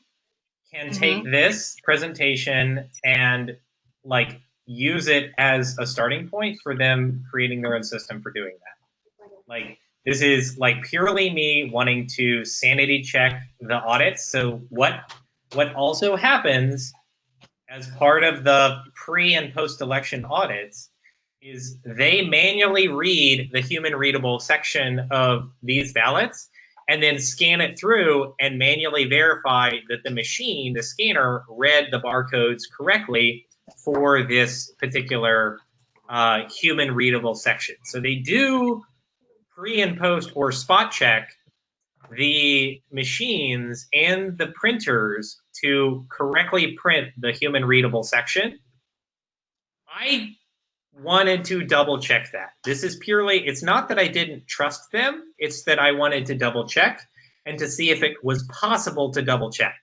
B: can mm-hmm. take this presentation and, like, use it as a starting point for them creating their own system for doing that. Like, this is like purely me wanting to sanity check the audits. So, what what also happens as part of the pre and post election audits is they manually read the human readable section of these ballots and then scan it through and manually verify that the machine, the scanner, read the barcodes correctly for this particular uh, human readable section. So they do pre and post or spot check the machines and the printers to correctly print the human readable section. I wanted to double check that. This is purely, it's not that I didn't trust them, it's that I wanted to double check and to see if it was possible to double check.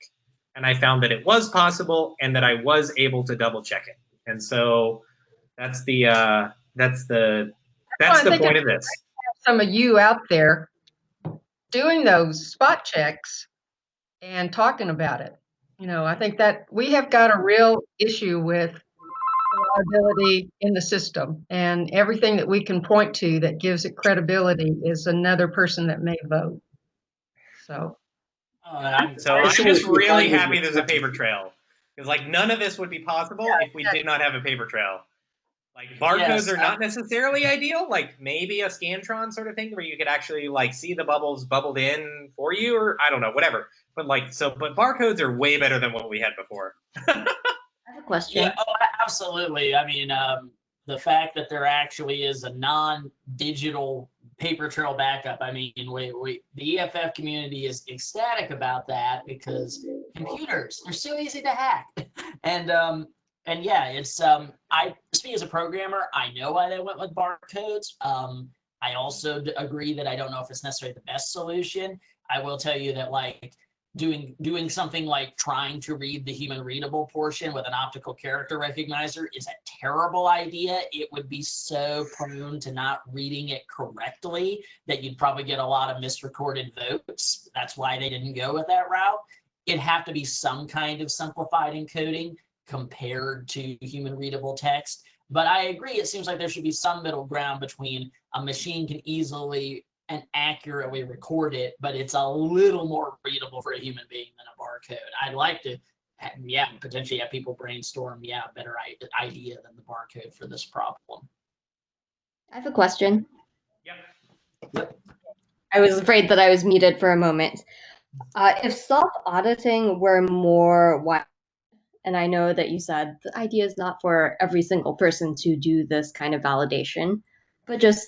B: And I found that it was possible and that I was able to double check it. And so that's the uh that's the that's the point of this.
C: Some of you out there doing those spot checks and talking about it. You know, I think that we have got a real issue with reliability in the system. And everything that we can point to that gives it credibility is another person that may vote. So,
A: Uh, I'm-
B: So I'm just really happy
D: it-
B: there's a paper trail because like none of this would be possible
C: Yeah,
B: if we did not have a paper trail. Like barcodes
A: Yes,
B: are
A: I-
B: not necessarily ideal. Like maybe a Scantron sort of thing where you could actually like see the bubbles bubbled in for you, or I don't know, whatever. But like so, but barcodes are way better than what we had before.
F: I have a question.
A: Yeah, oh, absolutely. I mean, um, the fact that there actually is a non-digital paper trail backup. I mean, we, we the EFF community is ecstatic about that because computers they're so easy to hack, and um, and yeah, it's um, I speak as a programmer. I know why they went with barcodes. Um, I also agree that I don't know if it's necessarily the best solution. I will tell you that like doing doing something like trying to read the human readable portion with an optical character recognizer is a terrible idea. It would be so prone to not reading it correctly that you'd probably get a lot of misrecorded votes. That's why they didn't go with that route. It'd have to be some kind of simplified encoding compared to human readable text. But I agree, it seems like there should be some middle ground between a machine can easily and accurately record it, but it's a little more readable for a human being than a barcode. I'd like to, yeah, potentially have people brainstorm, yeah, a better idea than the barcode for this problem.
F: I have a question.
B: Yep.
F: I was afraid that I was muted for a moment. Uh, if self auditing were more wide, and I know that you said the idea is not for every single person to do this kind of validation, but just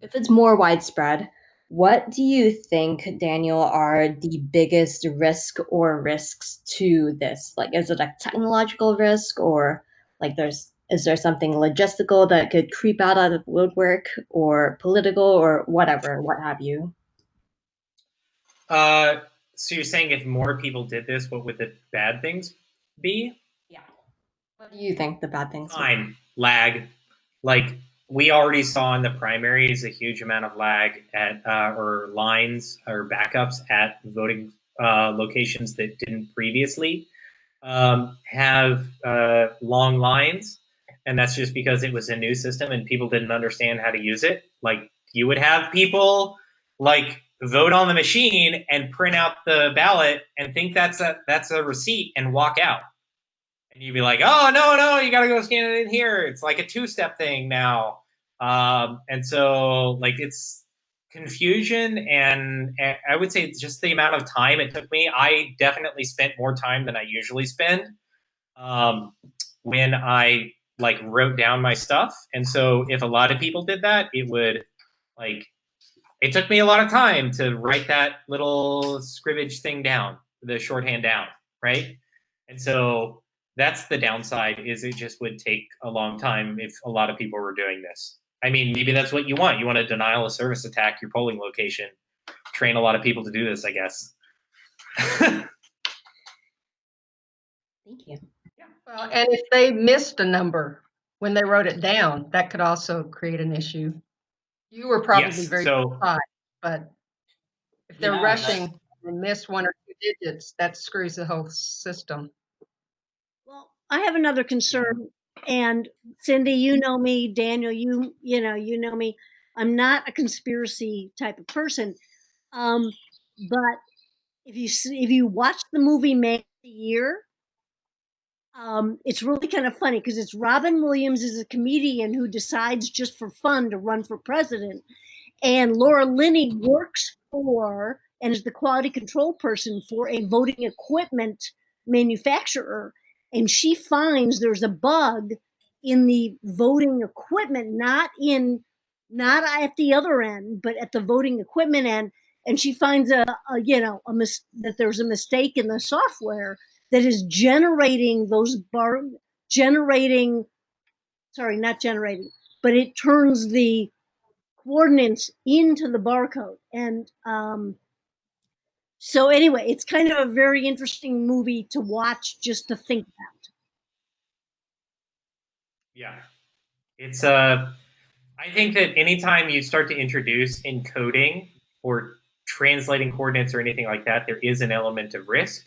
F: if it's more widespread, what do you think, Daniel, are the biggest risk or risks to this? Like, is it a technological risk or like there's is there something logistical that could creep out of the woodwork or political or whatever, what have you?
B: Uh, so you're saying if more people did this, what would the bad things be? Yeah.
F: What do you think the bad things? be?
B: Time lag, like we already saw in the primaries a huge amount of lag at uh, or lines or backups at voting uh, locations that didn't previously um, have uh, long lines, and that's just because it was a new system and people didn't understand how to use it. Like you would have people like vote on the machine and print out the ballot and think that's a that's a receipt and walk out and you'd be like, "Oh no, no, you got to go scan it in here." It's like a two-step thing now, um, and so like it's confusion, and, and I would say just the amount of time it took me. I definitely spent more time than I usually spend um, when I like wrote down my stuff, and so if a lot of people did that, it would like it took me a lot of time to write that little scribbage thing down, the shorthand down, right? And so that's the downside is it just would take a long time if a lot of people were doing this i mean maybe that's what you want you want to denial of service attack your polling location train a lot of people to do this i guess
F: Thank you. Yeah.
C: well, and if they missed a number when they wrote it down, that could also create an issue. You were probably
B: yes
C: very
B: so
C: surprised, but if they're
A: Yeah,
C: rushing and miss one or two digits, that screws the whole system.
E: Well, I have another concern, and Cindy, you know me, Daniel, you you know you know me. I'm not a conspiracy type of person, um, but if you see, if you watch the movie Man of the Year, um, it's really kind of funny because it's Robin Williams is a comedian who decides just for fun to run for president, and Laura Linney works for and is the quality control person for a voting equipment manufacturer. And she finds there's a bug in the voting equipment not in not at the other end but at the voting equipment end. And she finds a, a you know a mis- that there's a mistake in the software that is generating those bar generating sorry not generating but it turns the coordinates into the barcode. And um so anyway it's kind of a very interesting movie to watch just to think about.
B: Yeah. It's uh i think that anytime you start to introduce encoding or translating coordinates or anything like that there is an element of risk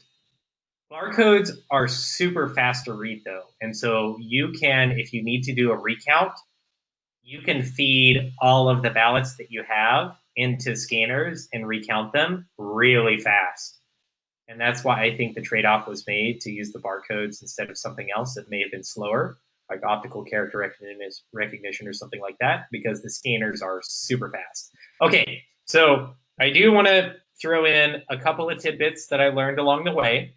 B: Barcodes are super fast to read though. And so you can, if you need to do a recount, you can feed all of the ballots that you have into scanners and recount them really fast. And that's why I think the trade-off was made to use the barcodes instead of something else that may have been slower, like optical character recognition recognition or something like that, because the scanners are super fast. Okay, so I do want to throw in a couple of tidbits that I learned along the way.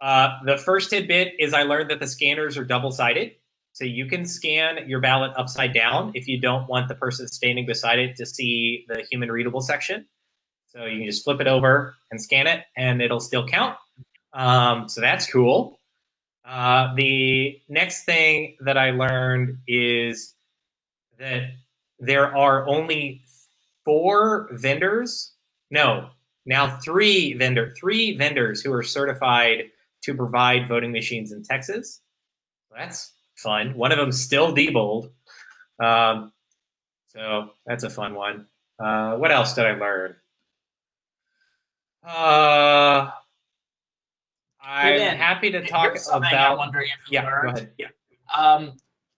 B: Uh, the first tidbit is I learned that the scanners are double-sided. So you can scan your ballot upside down if you don't want the person standing beside it to see the human readable section. So you can just flip it over and scan it, and it'll still count. Um, so that's cool. Uh, the next thing that I learned is that there are only four vendors. No, now three vendor, three vendors who are certified to provide voting machines in Texas. That's fun. One of them still Diebold. Um, so that's a fun one. Uh, what else did I learn? Uh, I'm happy to talk
A: I'm
B: about.
A: wondering if you
B: Yeah, go
A: learned.
B: ahead. Yeah.
A: Um,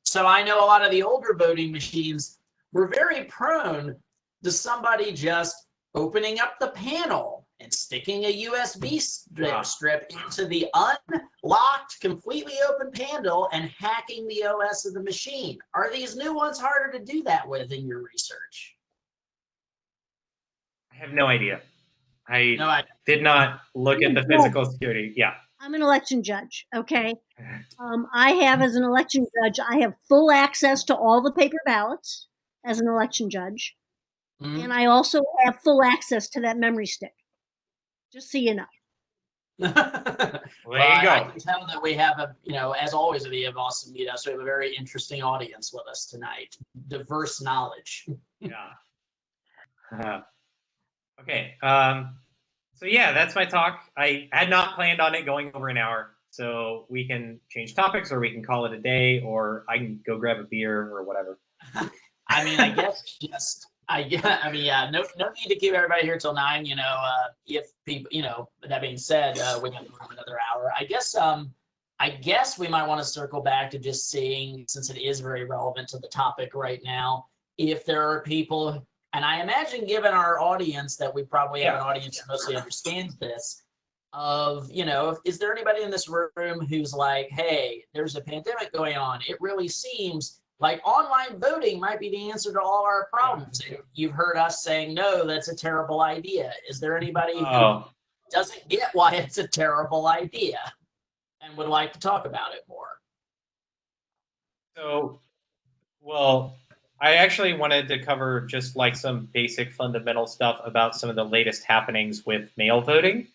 A: so I know a lot of the older voting machines were very prone to somebody just opening up the panel and sticking a USB strip,
B: Ah.
A: strip into the unlocked, completely open panel and hacking the OS of the machine. Are these new ones harder to do that with in your research?
B: I have no idea. I
A: No, I
B: did not look at the physical security. Yeah.
E: I'm an election judge, okay? Um, I have, as an election judge, I have full access to all the paper ballots as an election judge.
A: Mhm.
E: And I also have full access to that memory stick. Just so you know.
B: Well, there
A: Well,
B: you
A: I- I can tell that we have a, you know, as always, we have awesome meetups. We have a very interesting audience with us tonight. Diverse knowledge.
B: Yeah. Uh, okay. Um, so yeah, that's my talk. I had not planned on it going over an hour, so we can change topics, or we can call it a day, or I can go grab a beer or whatever.
A: I mean, I guess just, I, yeah, I mean, yeah, no, no need to keep everybody here till nine, you know, uh, if people, you know, that being said, uh, we have another hour. I guess, um, I guess we might want to circle back to just seeing, since it is very relevant to the topic right now, if there are people, and I imagine given our audience that we probably have an audience that mostly understands this, of, you know, is there anybody in this room who's like, hey, there's a pandemic going on. It really seems like online voting might be the answer to all our problems. You've heard us saying, no, that's a terrible idea. Is there anybody who
B: Oh,
A: doesn't get why it's a terrible idea and would like to talk about it more?
B: so well, I actually wanted to cover just like some basic fundamental stuff about some of the latest happenings with mail voting.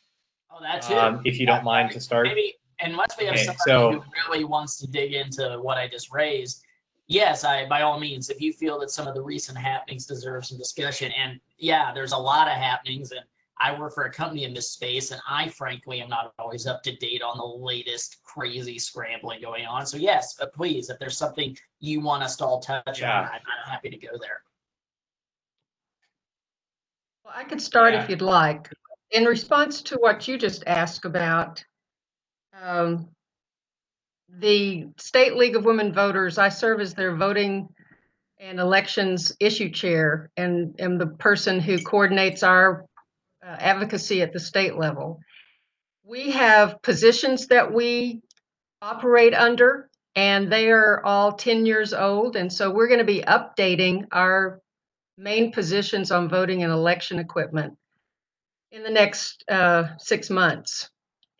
A: Oh, that too.
B: Um, if you don't mind to start.
A: Maybe, unless we have
B: Okay,
A: somebody
B: so-
A: who really wants to dig into what I just raised, yes, I by all means, if you feel that some of the recent happenings deserve some discussion, and yeah, there's a lot of happenings, and I work for a company in this space, and I frankly am not always up to date on the latest crazy scrambling going on. So yes, but please, if there's something you want us to all touch
B: Yeah.
A: on, I'm, I'm happy to go there.
C: Well, I could start
B: Yeah.
C: if you'd like. In response to what you just asked about um, the State League of Women Voters, I serve as their voting and elections issue chair and am the person who coordinates our uh, advocacy at the state level. We have positions that we operate under, and they are all 10 years old. And so we're going to be updating our main positions on voting and election equipment in the next uh, six months.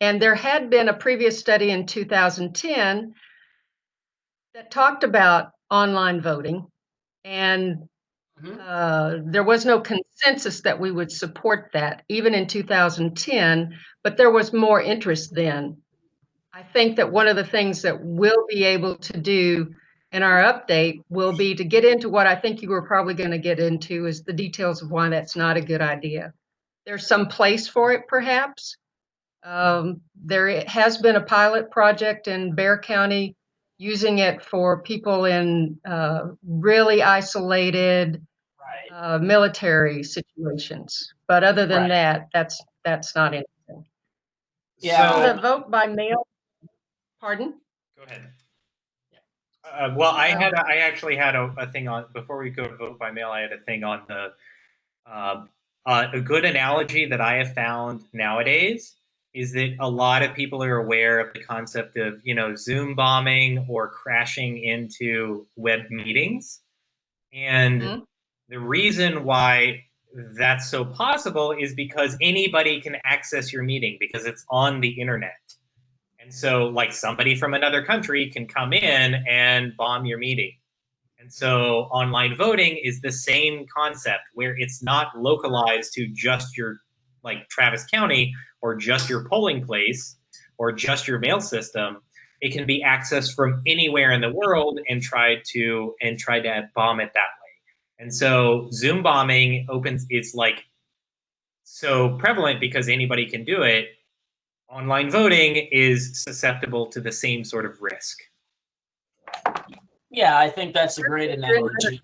C: And there had been a previous study in 2010 that talked about online voting. And
A: Mhm.
C: uh, there was no consensus that we would support that, even in 2010, but there was more interest then. I think that one of the things that we'll be able to do in our update will be to get into what I think you were probably going to get into is the details of why that's not a good idea. There's some place for it, perhaps. Um, there has been a pilot project in Bexar County using it for people in uh, really isolated
A: Right.
C: uh, military situations. But other than
A: Right.
C: that, that's that's not anything.
A: Yeah.
B: So-
C: The vote by mail, pardon?
B: Go ahead. Uh, well, I had a, I actually had a, a thing on before we go to vote by mail. I had a thing on the uh, uh, a good analogy that I have found nowadays is that a lot of people are aware of the concept of you know Zoom bombing or crashing into web meetings, and
C: Mhm.
B: the reason why that's so possible is because anybody can access your meeting because it's on the internet. And so, like, somebody from another country can come in and bomb your meeting. And so, online voting is the same concept where it's not localized to just your, like, Travis County or just your polling place or just your mail system. It can be accessed from anywhere in the world and tried to and try to bomb it that way. And so, Zoom bombing opens. It's like so prevalent because anybody can do it online voting is susceptible to the same sort of risk.
A: Yeah, I think that's a great analogy.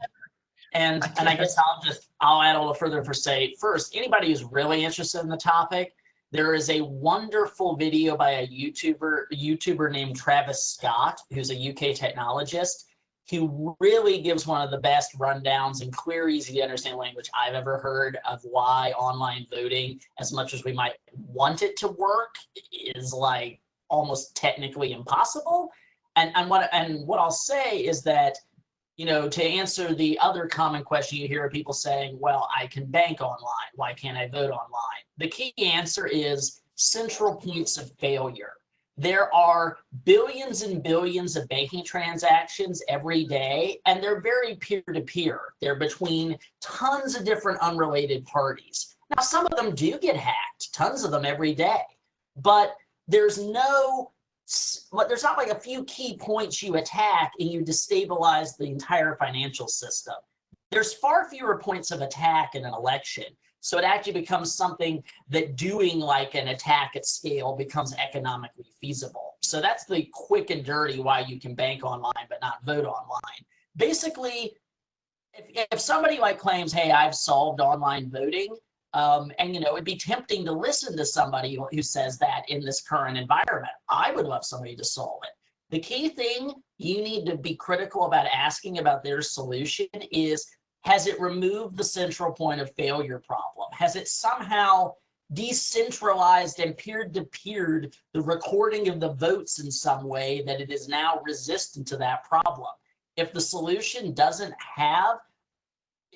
A: And and I guess I'll just I'll add a little further for say first, anybody who's really interested in the topic, there is a wonderful video by a YouTuber YouTuber named Travis Scott, who's a UK technologist, who really gives one of the best rundowns and clear, easy to understand language I've ever heard of why online voting, as much as we might want it to work, is like almost technically impossible. And and what and what I'll say is that you know, to answer the other common question you hear people saying, well, I can bank online. Why can't I vote online? The key answer is central points of failure. There are billions and billions of banking transactions every day, and they're very peer to peer. They're between tons of different unrelated parties. Now, some of them do get hacked, tons of them every day, but there's no but there's not like a few key points you attack and you destabilize the entire financial system. There's far fewer points of attack in an election. So it actually becomes something that doing like an attack at scale becomes economically feasible. So that's the quick and dirty why you can bank online but not vote online. Basically, if, if somebody like claims, hey, I've solved online voting, um, and you know, it'd be tempting to listen to somebody who says that in this current environment. I would love somebody to solve it. The key thing you need to be critical about asking about their solution is has it removed the central point of failure problem? Has it somehow decentralized and peer-to-peered the recording of the votes in some way that it is now resistant to that problem? If the solution doesn't have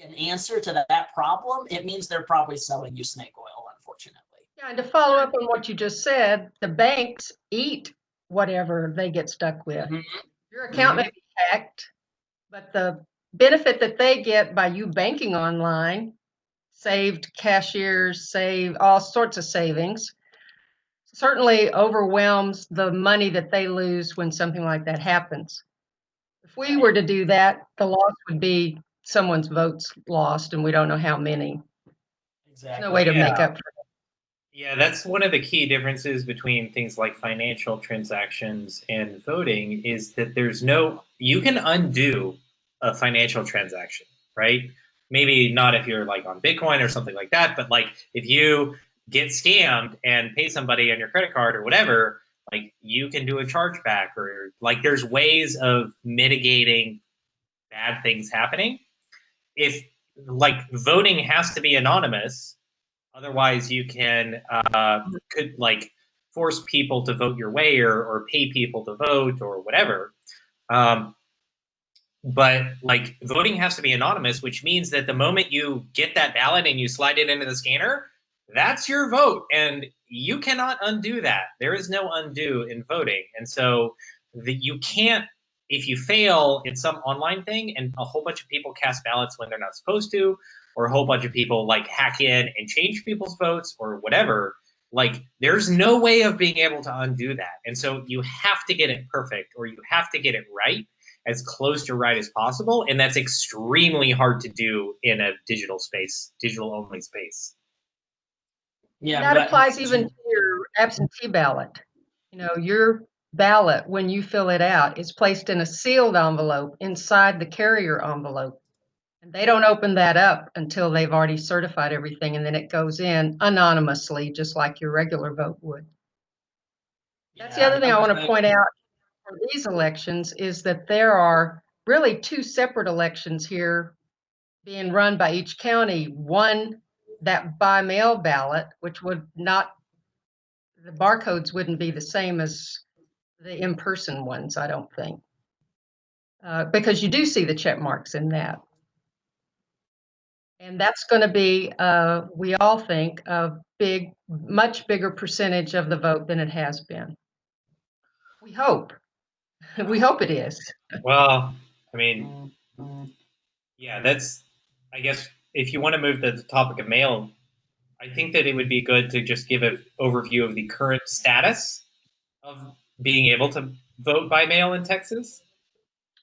A: an answer to that, that problem, it means they're probably selling you snake oil, unfortunately.
C: Yeah, and to follow up on what you just said, the banks eat whatever they get stuck with.
A: Mhm.
C: Your account may be hacked, but the benefit that they get by you banking online, saved cashiers, save all sorts of savings, certainly overwhelms the money that they lose when something like that happens. If we were to do that, the loss would be someone's votes lost, and we don't know how many. There's
A: Exactly.
C: no way to make
B: Yeah.
C: up for
B: Yeah, that's one of the key differences between things like financial transactions and voting is that there's no, you can undo a financial transaction, right? Maybe not if you're like on Bitcoin or something like that, but like if you get scammed and pay somebody on your credit card or whatever, like you can do a chargeback or like there's ways of mitigating bad things happening. If like voting has to be anonymous, Otherwise, you can uh, could like force people to vote your way or, or pay people to vote or whatever. Um, but like voting has to be anonymous, which means that the moment you get that ballot and you slide it into the scanner, that's your vote, and you cannot undo that. There is no undo in voting, and so the, you can't if you fail in some online thing and a whole bunch of people cast ballots when they're not supposed to or a whole bunch of people like hack in and change people's votes or whatever. Like there's no way of being able to undo that. And so you have to get it perfect or you have to get it right as close to right as possible and that's extremely hard to do in a digital space digital only space.
A: Yeah,
C: that
A: but-
C: applies even to your absentee ballot. You know, your ballot, when you fill it out, is placed in a sealed envelope inside the carrier envelope. And they don't open that up until they've already certified everything, and then it goes in anonymously, just like your regular vote would. That's
A: Yeah,
C: the other thing I want to point out for these elections is that there are really two separate elections here being run by each county. One, that by mail ballot, which would not, the barcodes wouldn't be the same as the in-person ones, I don't think. Uh, because you do see the check marks in that. And that's going to be, uh, we all think, a big, much bigger percentage of the vote than it has been. We hope. We hope it is.
B: Well, I mean, yeah, that's. I guess if you want to move to the topic of mail, I think that it would be good to just give an overview of the current status of being able to vote by mail in Texas.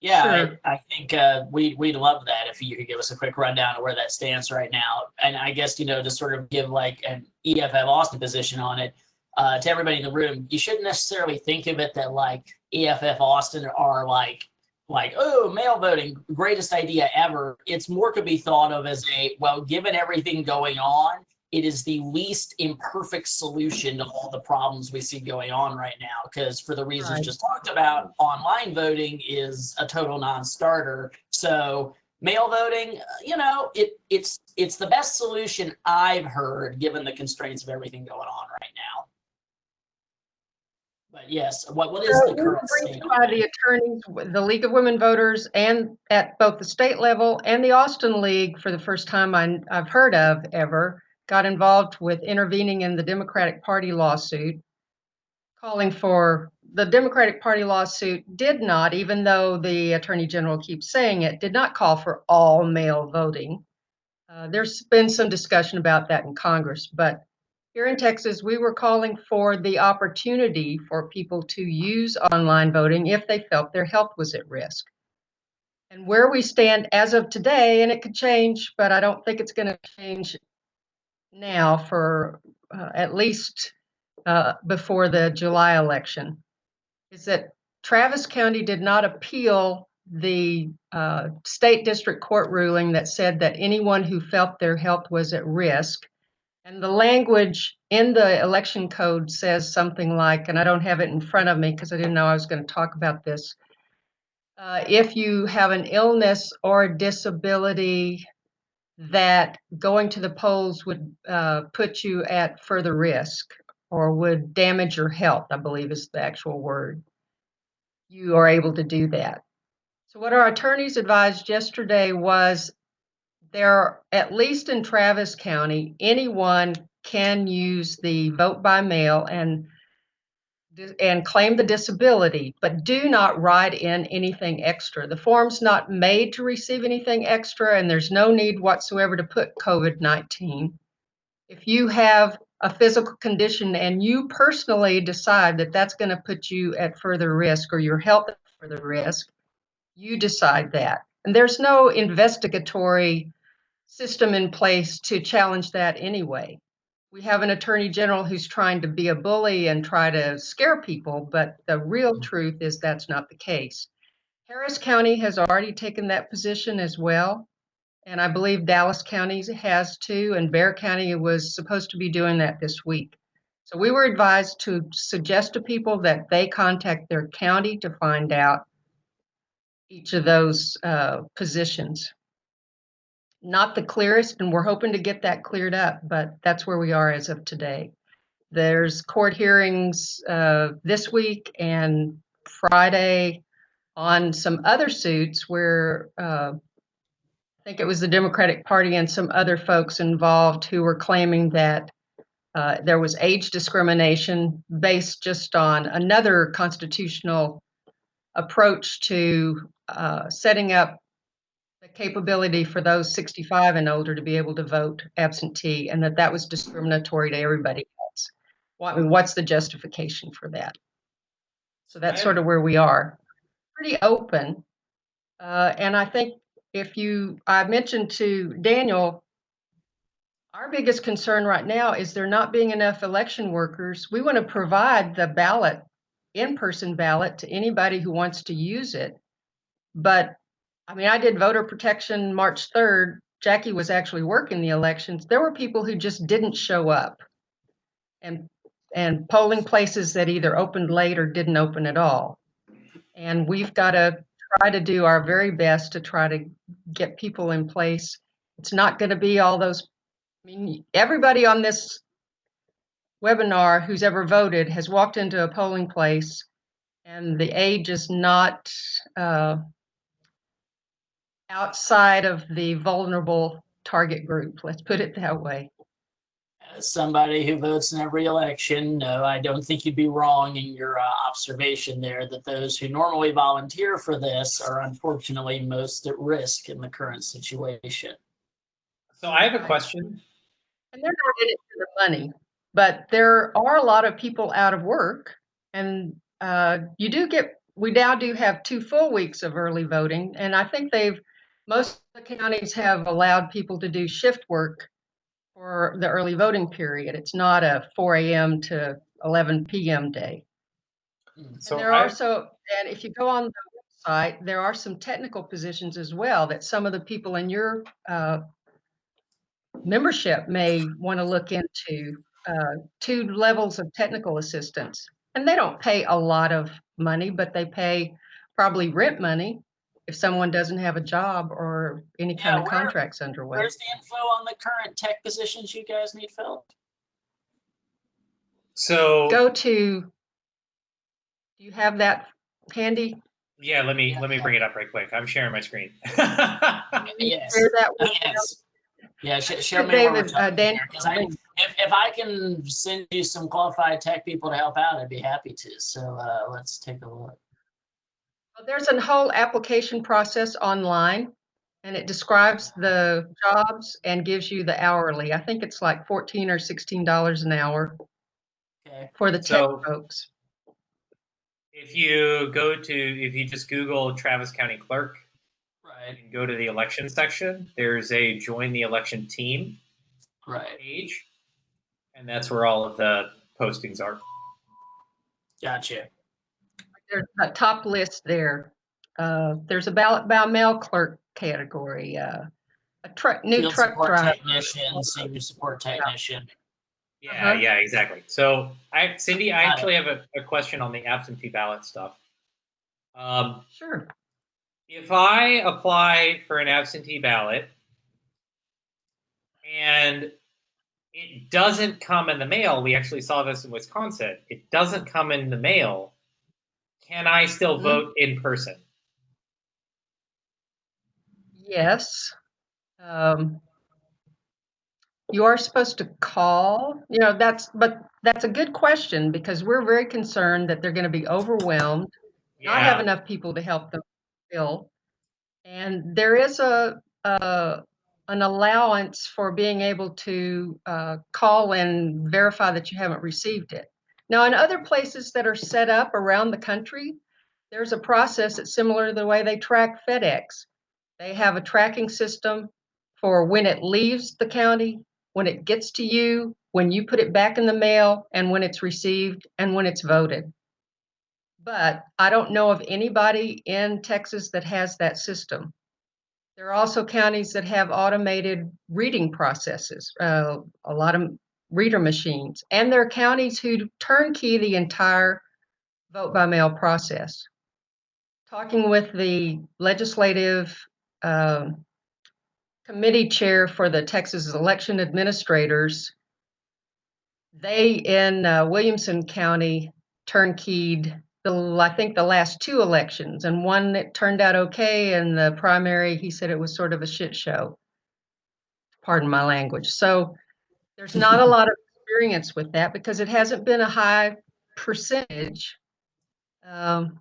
A: Yeah,
C: Sure.
A: I, I think uh, we we'd love that if you could give us a quick rundown of where that stands right now, and I guess you know to sort of give like an EFF Austin position on it uh, to everybody in the room. You shouldn't necessarily think of it that like EFF Austin are like like oh mail voting greatest idea ever. It's more could be thought of as a well given everything going on, it is the least imperfect solution to all the problems we see going on right now. Because for the reasons
C: Right.
A: just talked about, online voting is a total non-starter. So mail voting, uh, you know, it it's it's the best solution I've heard given the constraints of everything going on right now. But yes, what what is
C: So
A: the current state?
C: By the attorneys, the League of Women Voters, and at both the state level and the Austin League, for the first time I, I've heard of ever, got involved with intervening in the Democratic Party lawsuit, calling for, the Democratic Party lawsuit did not, even though the Attorney General keeps saying it, did not call for all mail voting. Uh, there's been some discussion about that in Congress, but here in Texas, we were calling for the opportunity for people to use online voting if they felt their health was at risk. And where we stand as of today, and it could change, but I don't think it's going to change now for uh, at least uh, before the July election, is that Travis County did not appeal the uh, state district court ruling that said that anyone who felt their health was at risk and the language in the election code says something like, and I don't have it in front of me because I didn't know I was going to talk about this. Uh, if you have an illness or disability that going to the polls would uh, put you at further risk or would damage your health, I believe is the actual word, you are able to do that. So, what our attorneys advised yesterday was there, at least in Travis County, anyone can use the vote by mail and and claim the disability, but do not write in anything extra. The form's not made to receive anything extra, and there's no need whatsoever to put COVID 19. If you have a physical condition and you personally decide that that's going to put you at further risk or your health at further risk, you decide that. And there's no investigatory system in place to challenge that anyway. We have an attorney general who's trying to be a bully and try to scare people, but the real truth is that's not the case. Harris County has already taken that position as well. And I believe Dallas County has too, and Bexar County was supposed to be doing that this week. So we were advised to suggest to people that they contact their county to find out each of those uh, positions not the clearest, and we're hoping to get that cleared up, but that's where we are as of today. There's court hearings uh, this week and Friday on some other suits where uh, I think it was the Democratic Party and some other folks involved who were claiming that uh, there was age discrimination based just on another constitutional approach to uh, setting up capability for those 65 and older to be able to vote absentee and that that was discriminatory to everybody else. What, what's the justification for that? So that's sort of where we are. Pretty open. Uh, and I think if you, I mentioned to Daniel, our biggest concern right now is there not being enough election workers. We want to provide the ballot, in-person ballot to anybody who wants to use it. But I mean, I did voter protection March 3rd. Jackie was actually working the elections. There were people who just didn't show up. And and polling places that either opened late or didn't open at all. And we've got to try to do our very best to try to get people in place. It's not going to be all those, I mean, everybody on this webinar who's ever voted has walked into a polling place and the age is not uh, outside of the vulnerable target group. Let's put it that way.
A: As somebody who votes in every election, no, I don't think you'd be wrong in your uh, observation there that those who normally volunteer for this are unfortunately most at risk in the current situation.
B: So I have a question.
C: And they're not in it for the money, but there are a lot of people out of work. And uh, you do get, we now do have two full weeks of early voting. And I think they've, most of the counties have allowed people to do shift work for the early voting period. It's not a 4 a.m. to 11 p.m. day.
B: So
C: and there
B: I-
C: are so, and if you go on the website, there are some technical positions as well that some of the people in your uh, membership may want to look into. Uh, two levels of technical assistance, and they don't pay a lot of money, but they pay probably rent money if someone doesn't have a job or any kind
A: Yeah,
C: of
A: where-
C: contracts underway.
A: Where's the info on the current tech positions you guys need filled?
B: So
C: Go to. Do you have that handy?
B: yeah, let me let me bring it up right quick. I'm sharing my screen.
A: Yes.
C: Share that with
A: Yes. Yeah, sh- show
C: Sure,
A: me
C: David, uh, Dan-
A: here, 'cause I, if, if I can send you some qualified tech people to help out, I'd be happy to. So, uh, let's take a look.
C: Well, There's a whole application process online and it describes the jobs and gives you the hourly. I think it's like 14 or 16 dollars an hour
A: Okay,
C: for the tech
B: So-
C: folks.
B: if you go to if you just Google Travis County Clerk
A: right,
B: and go to the election section, there's a join the election team
A: right.
B: page, and that's where all of the postings are.
A: Gotcha.
C: There's a top list there. Uh, there's a ballot by mail clerk category, uh, a truck, new
A: Field
C: truck
A: support
C: driver.
A: technician, senior support technician.
B: Yeah,
C: Uh-huh.
B: yeah, exactly. So, I, Cindy, I
A: Got it.
B: actually have a, a question on the absentee ballot stuff. Um,
C: Sure.
B: if I apply for an absentee ballot and it doesn't come in the mail, we actually saw this in Wisconsin. It doesn't come in the mail. Can I still
C: Mhm.
B: vote in person?
C: Yes. Um, you are supposed to call, you know, that's, but that's a good question because we're very concerned that they're going to be overwhelmed, not have enough people to help them fill. And there is a, a an allowance for being able to uh, call and verify that you haven't received it. Now, in other places that are set up around the country, there's a process that's similar to the way they track FedEx. They have a tracking system for when it leaves the county, when it gets to you, when you put it back in the mail, and when it's received and when it's voted. But I don't know of anybody in Texas that has that system. There are also counties that have automated reading processes, uh, a lot of reader machines, and there are counties who turnkey the entire vote by mail process. Talking with the legislative um, committee chair for the Texas election administrators, they in uh, Williamson County turnkeyed the I think the last two elections, and one that turned out okay, and the primary he said it was sort of a shit show. Pardon my language. So there's not a lot of experience with that because it hasn't been a high percentage. Um,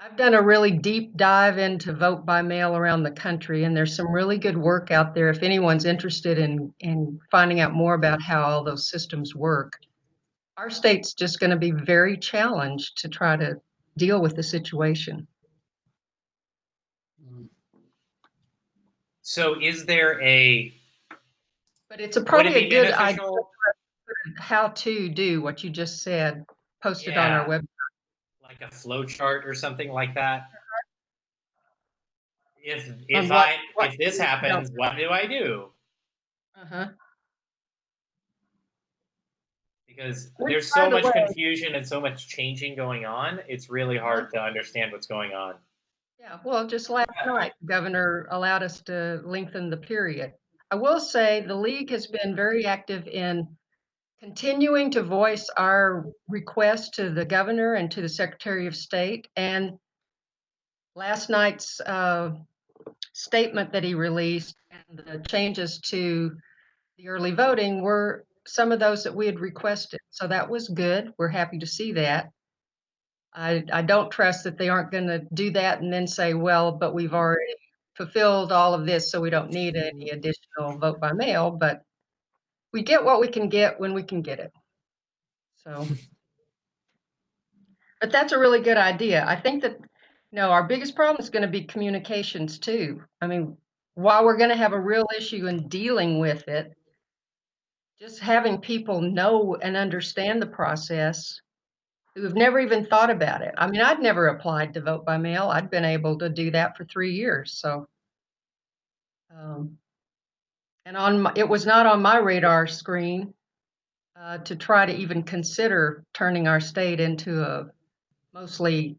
C: I've done a really deep dive into vote by mail around the country, and there's some really good work out there if anyone's interested in in finding out more about how all those systems work. Our state's just going to be very challenged to try to deal with the situation.
B: So, is there a
C: But it's a
B: would it
C: probably a good idea how to do what you just said, posted on our website.
B: like a flow chart or something like that? If if
C: what-
B: I
C: what-
B: if this happens, what do I do?
C: Uh-huh.
B: because there's so much
C: way-
B: confusion and so much changing going on. It's really hard to understand what's going on.
C: Yeah, well, just last night, governor allowed us to lengthen the period. I will say the league has been very active in continuing to voice our request to the governor and to the secretary of state. And last night's uh, statement that he released and the changes to the early voting were some of those that we had requested. So that was good. We're happy to see that. I, I don't trust that they aren't going to do that and then say, well, but we've already fulfilled all of this, so we don't need any additional vote by mail. But we get what we can get when we can get it. So, but that's a really good idea. I think that, no, our biggest problem is going to be communications too. I mean, while we're going to have a real issue in dealing with it, just having people know and understand the process who have never even thought about it. I mean, I'd never applied to vote by mail. I'd been able to do that for three years. So, um, and on my, it was not on my radar screen uh, to try to even consider turning our state into a mostly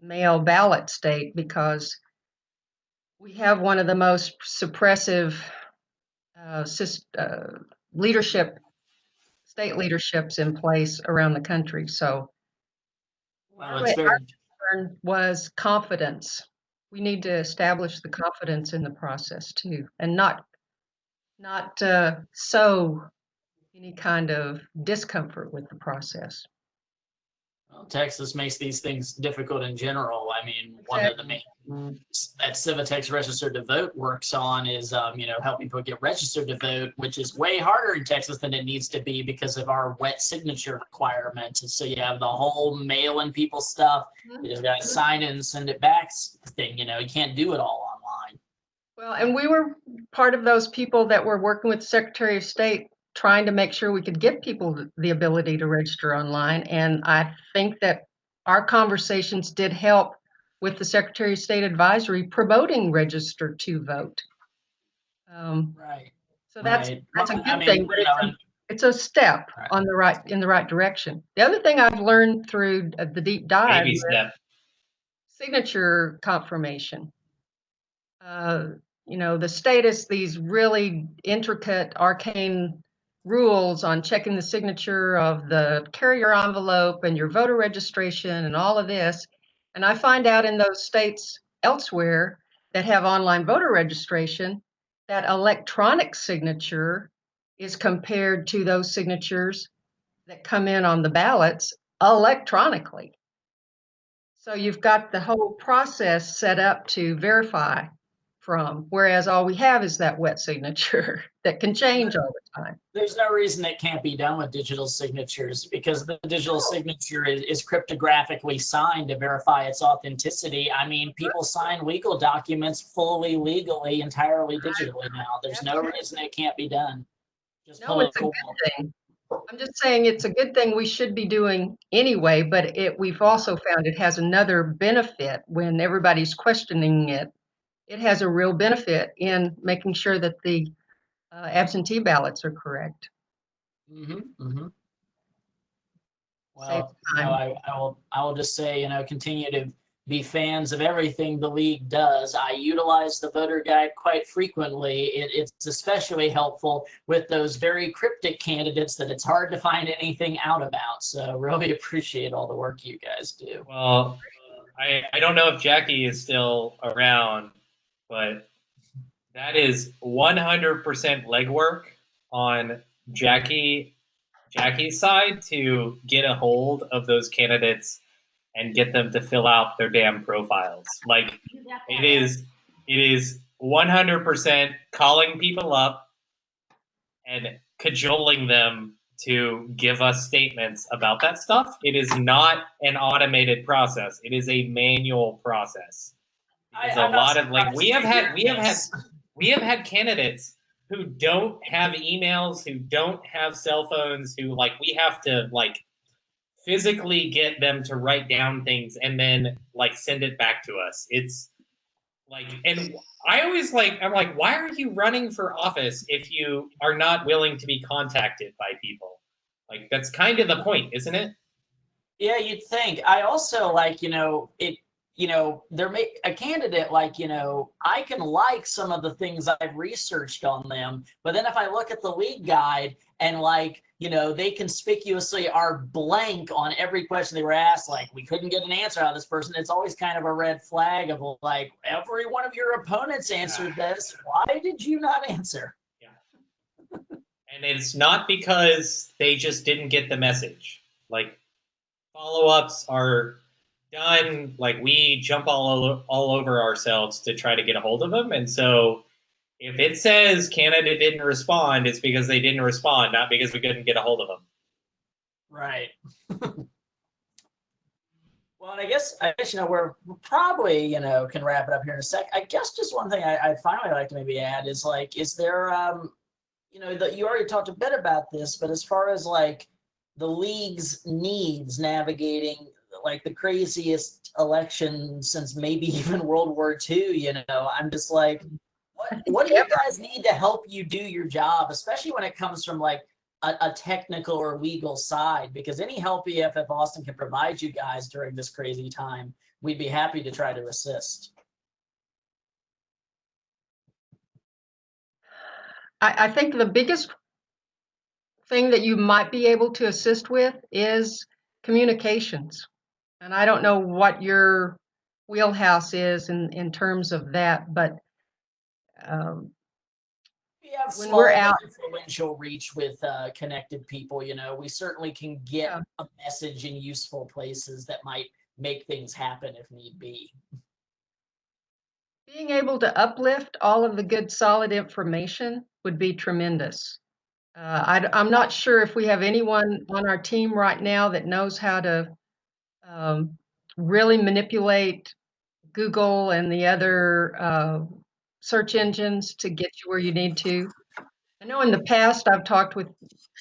C: mail ballot state because we have one of the most suppressive uh, uh, leadership, state leaderships in place around the country. So,
A: Well, it's very,
C: was confidence. We need to establish the confidence in the process too, and not not uh, sow any kind of discomfort with the process.
A: well, Texas makes these things difficult in general. I mean, one of the main that Civitex Registered to Vote works on is, um, you know, helping people get registered to vote, which is way harder in Texas than it needs to be because of our wet signature requirements. And so you have the whole mailing people stuff. You just got to sign it and send it back thing. You know, you can't do it all online.
C: Well, and we were part of those people that were working with the Secretary of State trying to make sure we could give people the ability to register online. And I think that our conversations did help with the Secretary of State advisory promoting register to vote. Um,
A: Right.
C: so that's
A: right.
C: that's a good
A: I mean,
C: thing, but it's a, it's a step
A: Right.
C: on the right in the right direction. The other thing I've learned through uh, the deep dive
B: Baby
C: signature confirmation. Uh, you know, the status, these really intricate, arcane rules on checking the signature of the carrier envelope and your voter registration and all of this. And I find out in those states elsewhere that have online voter registration that electronic signature is compared to those signatures that come in on the ballots electronically. So you've got the whole process set up to verify from, whereas all we have is that wet signature that can change all the time.
A: There's no reason it can't be done with digital signatures because the digital signature is, is cryptographically signed to verify its authenticity. I mean, people sign legal documents fully legally, entirely digitally now. There's no reason it can't be done. Just
C: No, it's a good thing. I'm just saying it's a good thing we should be doing anyway, but it, we've also found it has another benefit when everybody's questioning it. It has a real benefit in making sure that the uh, absentee ballots are correct.
A: Mm-hmm, mm-hmm. Well, you know. I, I will, I will just say, you know, continue to be fans of everything the league does. I utilize the voter guide quite frequently. It, it's especially helpful with those very cryptic candidates that it's hard to find anything out about. So really appreciate all the work you guys do.
B: Well, I, I don't know if Jackie is still around, but that is 100% legwork on Jackie Jackie's side to get a hold of those candidates and get them to fill out their damn profiles. Like it is it is 100% calling people up and cajoling them to give us statements about that stuff. It is not an automated process. It is a manual process.
A: I-
B: There's a
A: I'm not
B: lot of like we have had we have had we have had candidates who don't have emails, who don't have cell phones, who like we have to like physically get them to write down things and then like send it back to us. It's like and I always like I'm like why are you running for office if you are not willing to be contacted by people? Like that's kind of the point, isn't it?
A: Yeah, you'd think. I also like, you know, it, you know, there may a candidate like, you know, I can like some of the things I've researched on them, but then if I look at the league guide and like, you know, they conspicuously are blank on every question they were asked, like we couldn't get an answer out of this person. It's always kind of a red flag of like, every one of your opponents answered this. Why did you not answer? Yeah.
B: and it's not because they just didn't get the message. Like follow-ups are done like we jump all all over ourselves to try to get a hold of them and so if it says Canada didn't respond it's because they didn't respond not because we couldn't get a hold of them.
A: Right. well, and I guess I guess you know we're we're probably you know can wrap it up here in a sec. I guess just one thing I, I'd finally like to maybe add is like, is there um, you know, that you already talked a bit about this, but as far as like the league's needs navigating like the craziest election since maybe even World War II, you know, I'm just like, what what do you guys need to help you do your job, especially when it comes from like a, a technical or legal side? Because any help EFF Austin can provide you guys during this crazy time, we'd be happy to try to assist.
C: I, I think the biggest thing that you might be able to assist with is communications. And I don't know what your wheelhouse is in, in terms of that, but um,
A: We have
C: When
A: small
C: we're out-
A: influential reach with uh, connected people, you know, we certainly can get
C: Yeah.
A: a message in useful places that might make things happen if need be.
C: being able to uplift all of the good, solid information would be tremendous. Uh, I, am not sure if we have anyone on our team right now that knows how to um, really manipulate Google and the other uh, search engines to get you where you need to. I know in the past I've talked with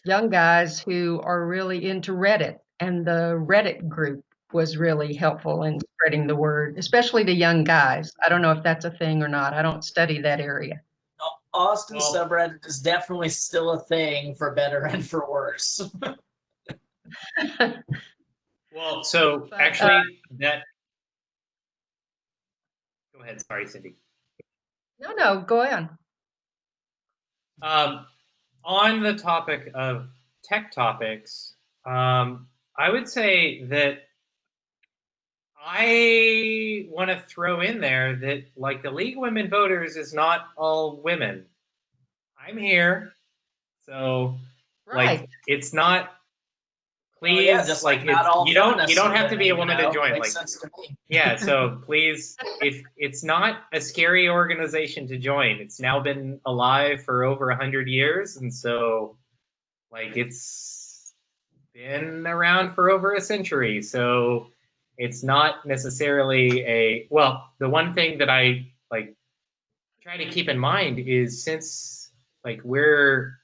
C: young guys who are really into Reddit, and the Reddit group was really helpful in spreading the word, especially to young guys. I don't know if that's a thing or not. I don't study that area.
A: Austin
B: Well-
A: subreddit is definitely still a thing for better and for worse.
B: Well, so
C: But,
B: actually
C: uh,
B: that Go ahead, sorry Cindy.
C: No, no, go on.
B: Um, on the topic of tech topics, um, I would say that I want to throw in there that like the League of Women Voters is not all women. I'm here, so
C: Right.
B: like it's not.
A: Well,
B: Please,
A: yeah, just
B: like,
A: like
B: you don't you don't have to be a woman
A: you
B: to join. Like
A: to
B: yeah so please if it's not a scary organization to join it's now been alive for over 100 years and so like it's been around for over a century so it's not necessarily a well the one thing that i like try to keep in mind is since like we're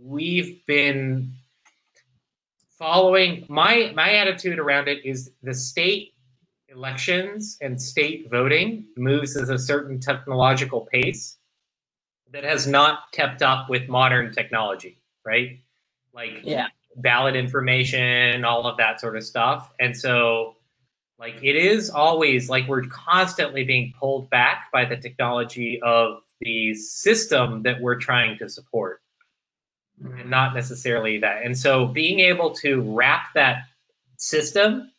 B: we've been following my my attitude around it is the state elections and state voting moves at a certain technological pace that has not kept up with modern technology right? Like
A: Yeah.
B: ballot information all of that sort of stuff. And so like it is always like we're constantly being pulled back by the technology of the system that we're trying to support not necessarily that. And so being able to wrap that system,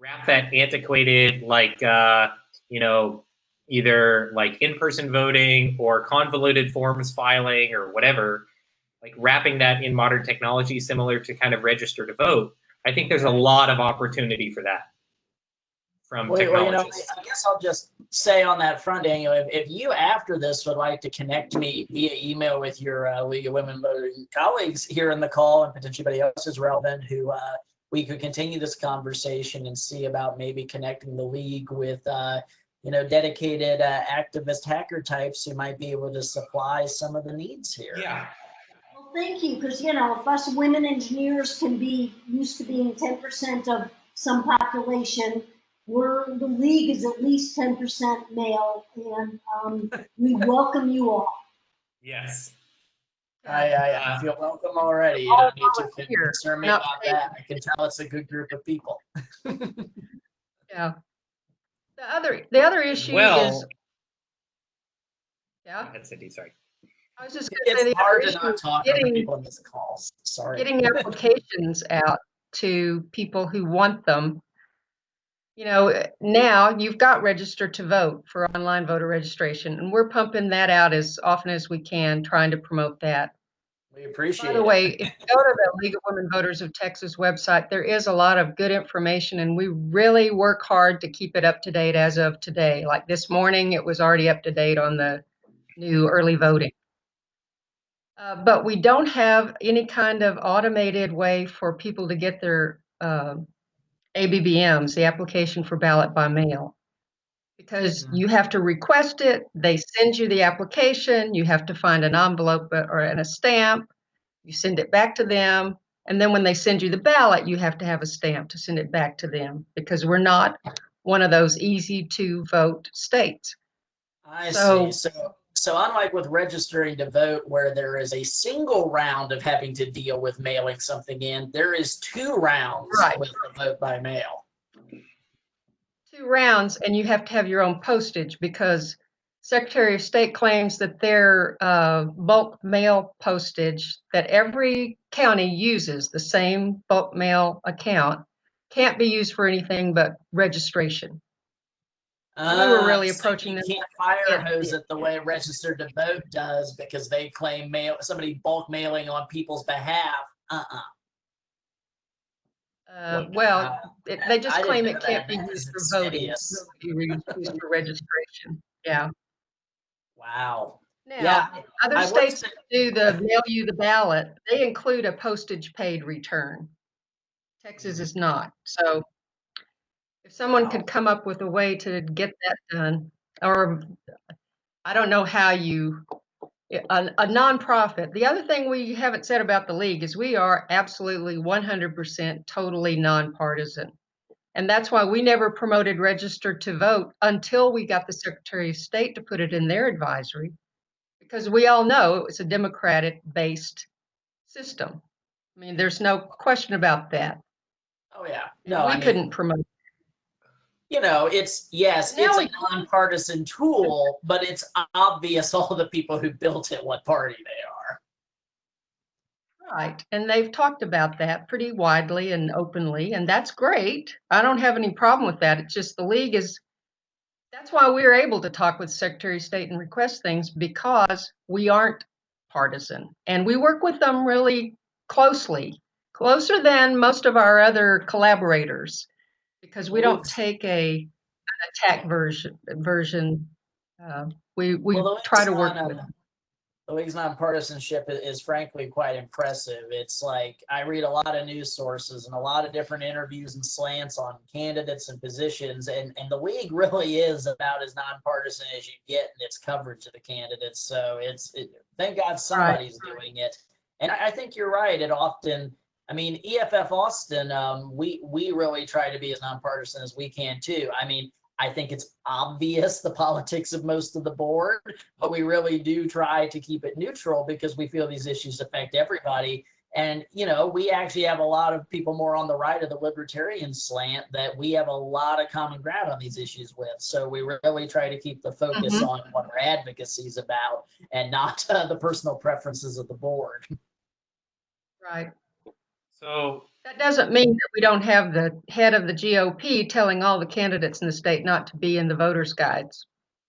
B: wrap that antiquated, like, uh, you know, either like in-person voting or convoluted forms filing or whatever, like wrapping that in modern technology similar to kind of register to vote, I think there's a lot of opportunity for that from
A: Well, well, you know,
B: technologists.
A: I guess I'll just say on that front, Daniel, if, if you after this would like to connect me via email with your uh, League of Women Voting colleagues here in the call and potentially anybody else is relevant who uh, we could continue this conversation and see about maybe connecting the league with, uh, you know, dedicated uh, activist hacker types who might be able to supply some of the needs here.
B: Yeah.
E: Well, thank you, because, you know, if us women engineers can be used to being ten percent of some population, we're, the league is at least ten percent male, and, um, we welcome you all.
B: Yes.
A: I, I, I feel welcome already. You don't need to
C: volunteer,
A: concern me
C: not
A: about
C: paid.
A: that. I can tell it's a good group of people.
C: Yeah. The other, the other issue is, yeah,
B: that's Cindy. Sorry.
C: I was just gonna say
A: It's
C: the other
A: hard to
C: issue
A: not talk over
C: getting,
A: people in this calls. Sorry.
C: getting applications out to people who want them. You know, eh, now you've got register to vote for online voter registration, and we're pumping that out as often as we can, trying to promote that.
A: We appreciate
C: By the
A: it.
C: way, if you go to the League of Women Voters of Texas website, there is a lot of good information, and we really work hard to keep it up to date as of today. Like this morning, it was already up to date on the new early voting. Uh, but we don't have any kind of automated way for people to get their uh, ABBMs, the application for ballot by mail. Because
A: Mhm.
C: you have to request it, they send you the application, you have to find an envelope or and a stamp, you send it back to them, and then when they send you the ballot, you have to have a stamp to send it back to them because we're not one of those easy to vote states.
A: I
C: So-
A: see. So, so unlike with registering to vote, where there is a single round of having to deal with mailing something in, there is two rounds
C: Right.
A: with the vote by mail.
C: two rounds and you have to have your own postage because Secretary of State claims that their uh, bulk mail postage that every county uses, the same bulk mail account, can't be used for anything but registration. We were really
A: Uh, so
C: approaching
A: you
C: them.
A: can't fire
C: Yeah.
A: hose it the way registered to vote does because they claim mail somebody bulk mailing on people's behalf. Uh-uh.
C: Uh, well,
A: Uh,
C: it, they just
A: didn't
C: claim it can't
A: that.
C: be used for voting.
A: insidious.
C: It can be used for registration. Yeah.
A: Wow.
C: Now,
A: Yeah.
C: other
A: I
C: states
A: say-
C: do the mail you the ballot, they include a postage paid return. Texas is not. So if someone could come up with a way to get that done, or I don't know how you, a, a nonprofit. The other thing we haven't said about the league is we are absolutely 100% totally nonpartisan. And that's why we never promoted registered to vote until we got the Secretary of State to put it in their advisory because we all know it was a democratic based system. I mean, there's no question about that.
A: Oh yeah. No,
C: we
A: I mean,
C: couldn't promote.
A: You know, it's yes,
C: Now
A: it's
C: we-
A: a nonpartisan tool, but it's obvious all the people who built it what party they are.
C: Right. And they've talked about that pretty widely and openly, and that's great. I don't have any problem with that. It's just the league is, that's why we're able to talk with Secretary of State and request things because we aren't partisan. And we work with them really closely, closer than most of our other collaborators, because we don't take a an attack version version. Uh, we we
A: Well,
C: try to work with them.
A: The league's nonpartisanship is frankly quite impressive. It's like I read a lot of news sources and a lot of different interviews and slants on candidates and positions, and, and the league really is about as nonpartisan as you get in its coverage of the candidates. So it's it, thank God somebody's doing it. And I, I think you're right. It often, I mean, EFF Austin, um, we we really try to be as nonpartisan as we can too. I mean, I think it's obvious the politics of most of the board, but we really do try to keep it neutral because we feel these issues affect everybody. And, you know, we actually have a lot of people more on the right of the libertarian slant that we have a lot of common ground on these issues with. So we really try to keep the focus
C: Mhm.
A: on what our advocacy is about and not uh, the personal preferences of the board.
C: Right.
B: So
C: That doesn't mean that we don't have the head of the GOP telling all the candidates in the state not to be in the voters' guides.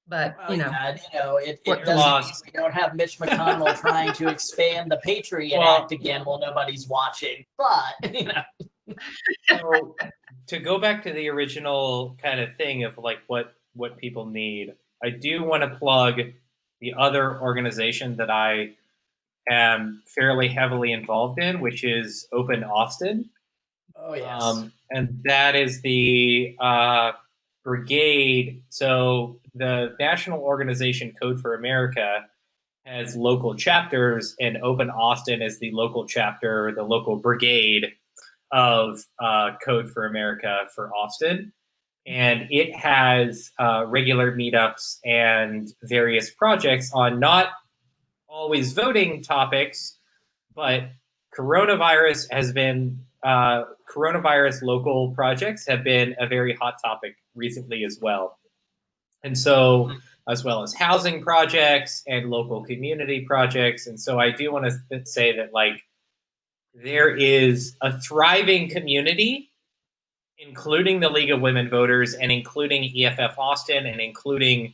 C: But,
A: Well,
C: you know,
A: yeah, you know, it, it
C: does-
A: doesn't mean we don't have Mitch McConnell trying to expand the Patriot
B: Well-
A: Act again while nobody's watching. But, you know,
B: so to go back to the original kind of thing of like what what people need i do want to plug the other organization that i am fairly heavily involved in which is open austin
A: oh yes.
B: um, and that is the uh, brigade. So the national organization Code for America has local chapters, and Open Austin is the local chapter, the local brigade of uh, Code for America for Austin. And it has uh, regular meetups and various projects on not always voting topics, but coronavirus has been uh, coronavirus local projects have been a very hot topic recently as well. And so, as well as housing projects and local community projects. And so, I do want to say that, like, there is a thriving community, including the League of Women Voters and including EFF Austin and including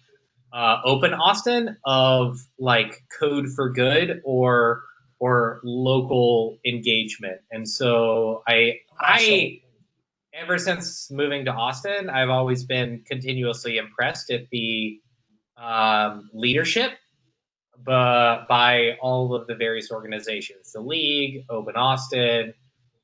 B: uh, Open Austin of like code for good or or local engagement. And so I I ever since moving to Austin, I've always been continuously impressed at the um, leadership but by all of the various organizations, the league, Open Austin,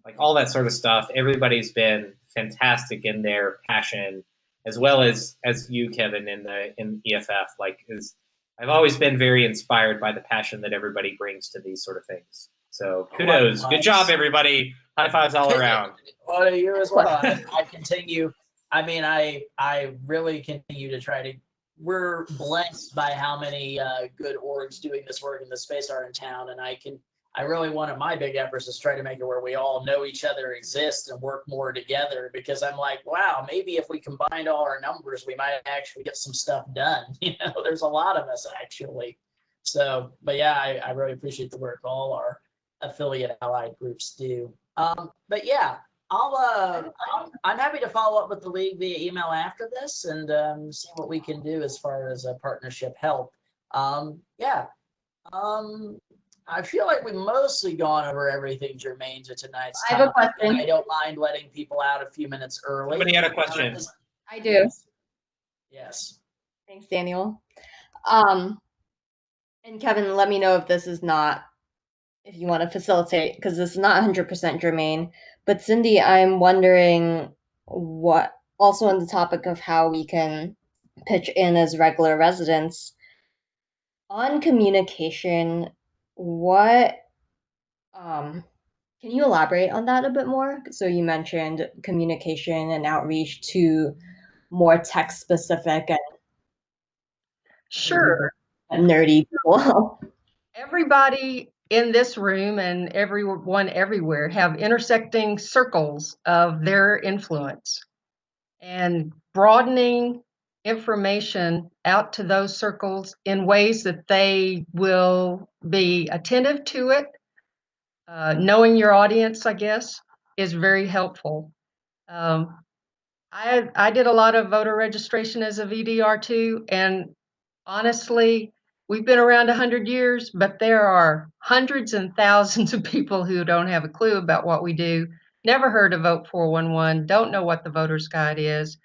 B: like all that sort of stuff. Everybody's been fantastic in their passion, as well as as you, Kevin, in the in EFF. Like, is I've always been very inspired by the passion that everybody brings to these sort of things. So kudos, good job, everybody. High fives all around.
A: Well, you as well. I, I continue. I mean, I I really continue to try to we're blessed by how many uh, good orgs doing this work in the space are in town, and I can. I really one of my big efforts is try to make it where we all know each other exist and work more together because I'm like, wow, maybe if we combined all our numbers, we might actually get some stuff done. You know, there's a lot of us actually. So, but yeah, I, I really appreciate the work all our affiliate allied groups do. Um, but yeah, I'll, uh, I'll, I'm happy to follow up with the league via email after this and um, see what we can do as far as a partnership help. Um, yeah. Um, I feel like we've mostly gone over everything germane to tonight's
F: I have a
A: topic, and
F: question.
A: I don't mind letting people out a few minutes early.
B: Somebody had a question.
F: I do.
A: Yes.
F: Thanks, Daniel. Um, and Kevin, let me know if this is not, if you want to facilitate, because this is not 100% germane. But Cindy, I'm wondering what, also on the topic of how we can pitch in as regular residents, on communication, what, um, can you elaborate on that a bit more? So you mentioned communication and outreach to more tech specific and
C: Sure.
F: nerdy people.
C: Everybody in this room and everyone everywhere have intersecting circles of their influence. And broadening information out to those circles in ways that they will be attentive to it, uh, knowing your audience, I guess, is very helpful. Um, I, I did a lot of voter registration as a VDR too, and honestly, we've been around 100 years, but there are hundreds and thousands of people who don't have a clue about what we do, never heard of Vote 411, don't know what the voter's guide is,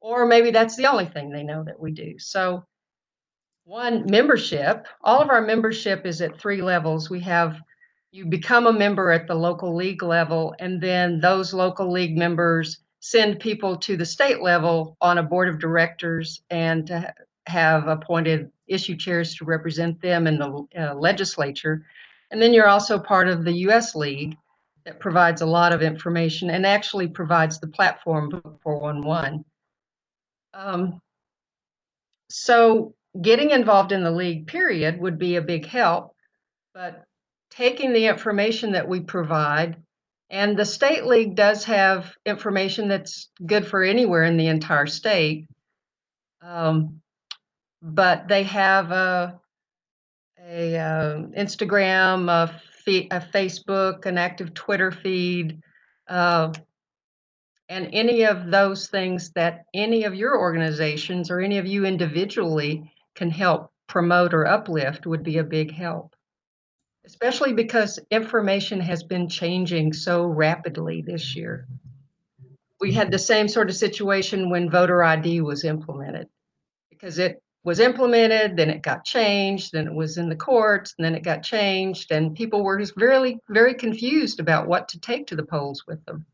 C: or maybe that's the only thing they know that we do. So, one, membership. All of our membership is at three levels. We have you become a member at the local league level, and then those local league members send people to the state level on a board of directors and to have appointed issue chairs to represent them in the uh, legislature. And then you're also part of the US League that provides a lot of information and actually provides the platform Vote 411. Um, so getting involved in the league period would be a big help, but taking the information that we provide and the state league does have information that's good for anywhere in the entire state. Um, but they have a, a uh, Instagram, a, a Facebook, an active Twitter feed, uh, and any of those things that any of your organizations or any of you individually can help promote or uplift would be a big help. Especially because information has been changing so rapidly this year. We had the same sort of situation when voter ID was implemented because it was implemented, then it got changed, then it was in the courts, and then it got changed, and people were just very, very confused about what to take to the polls with them.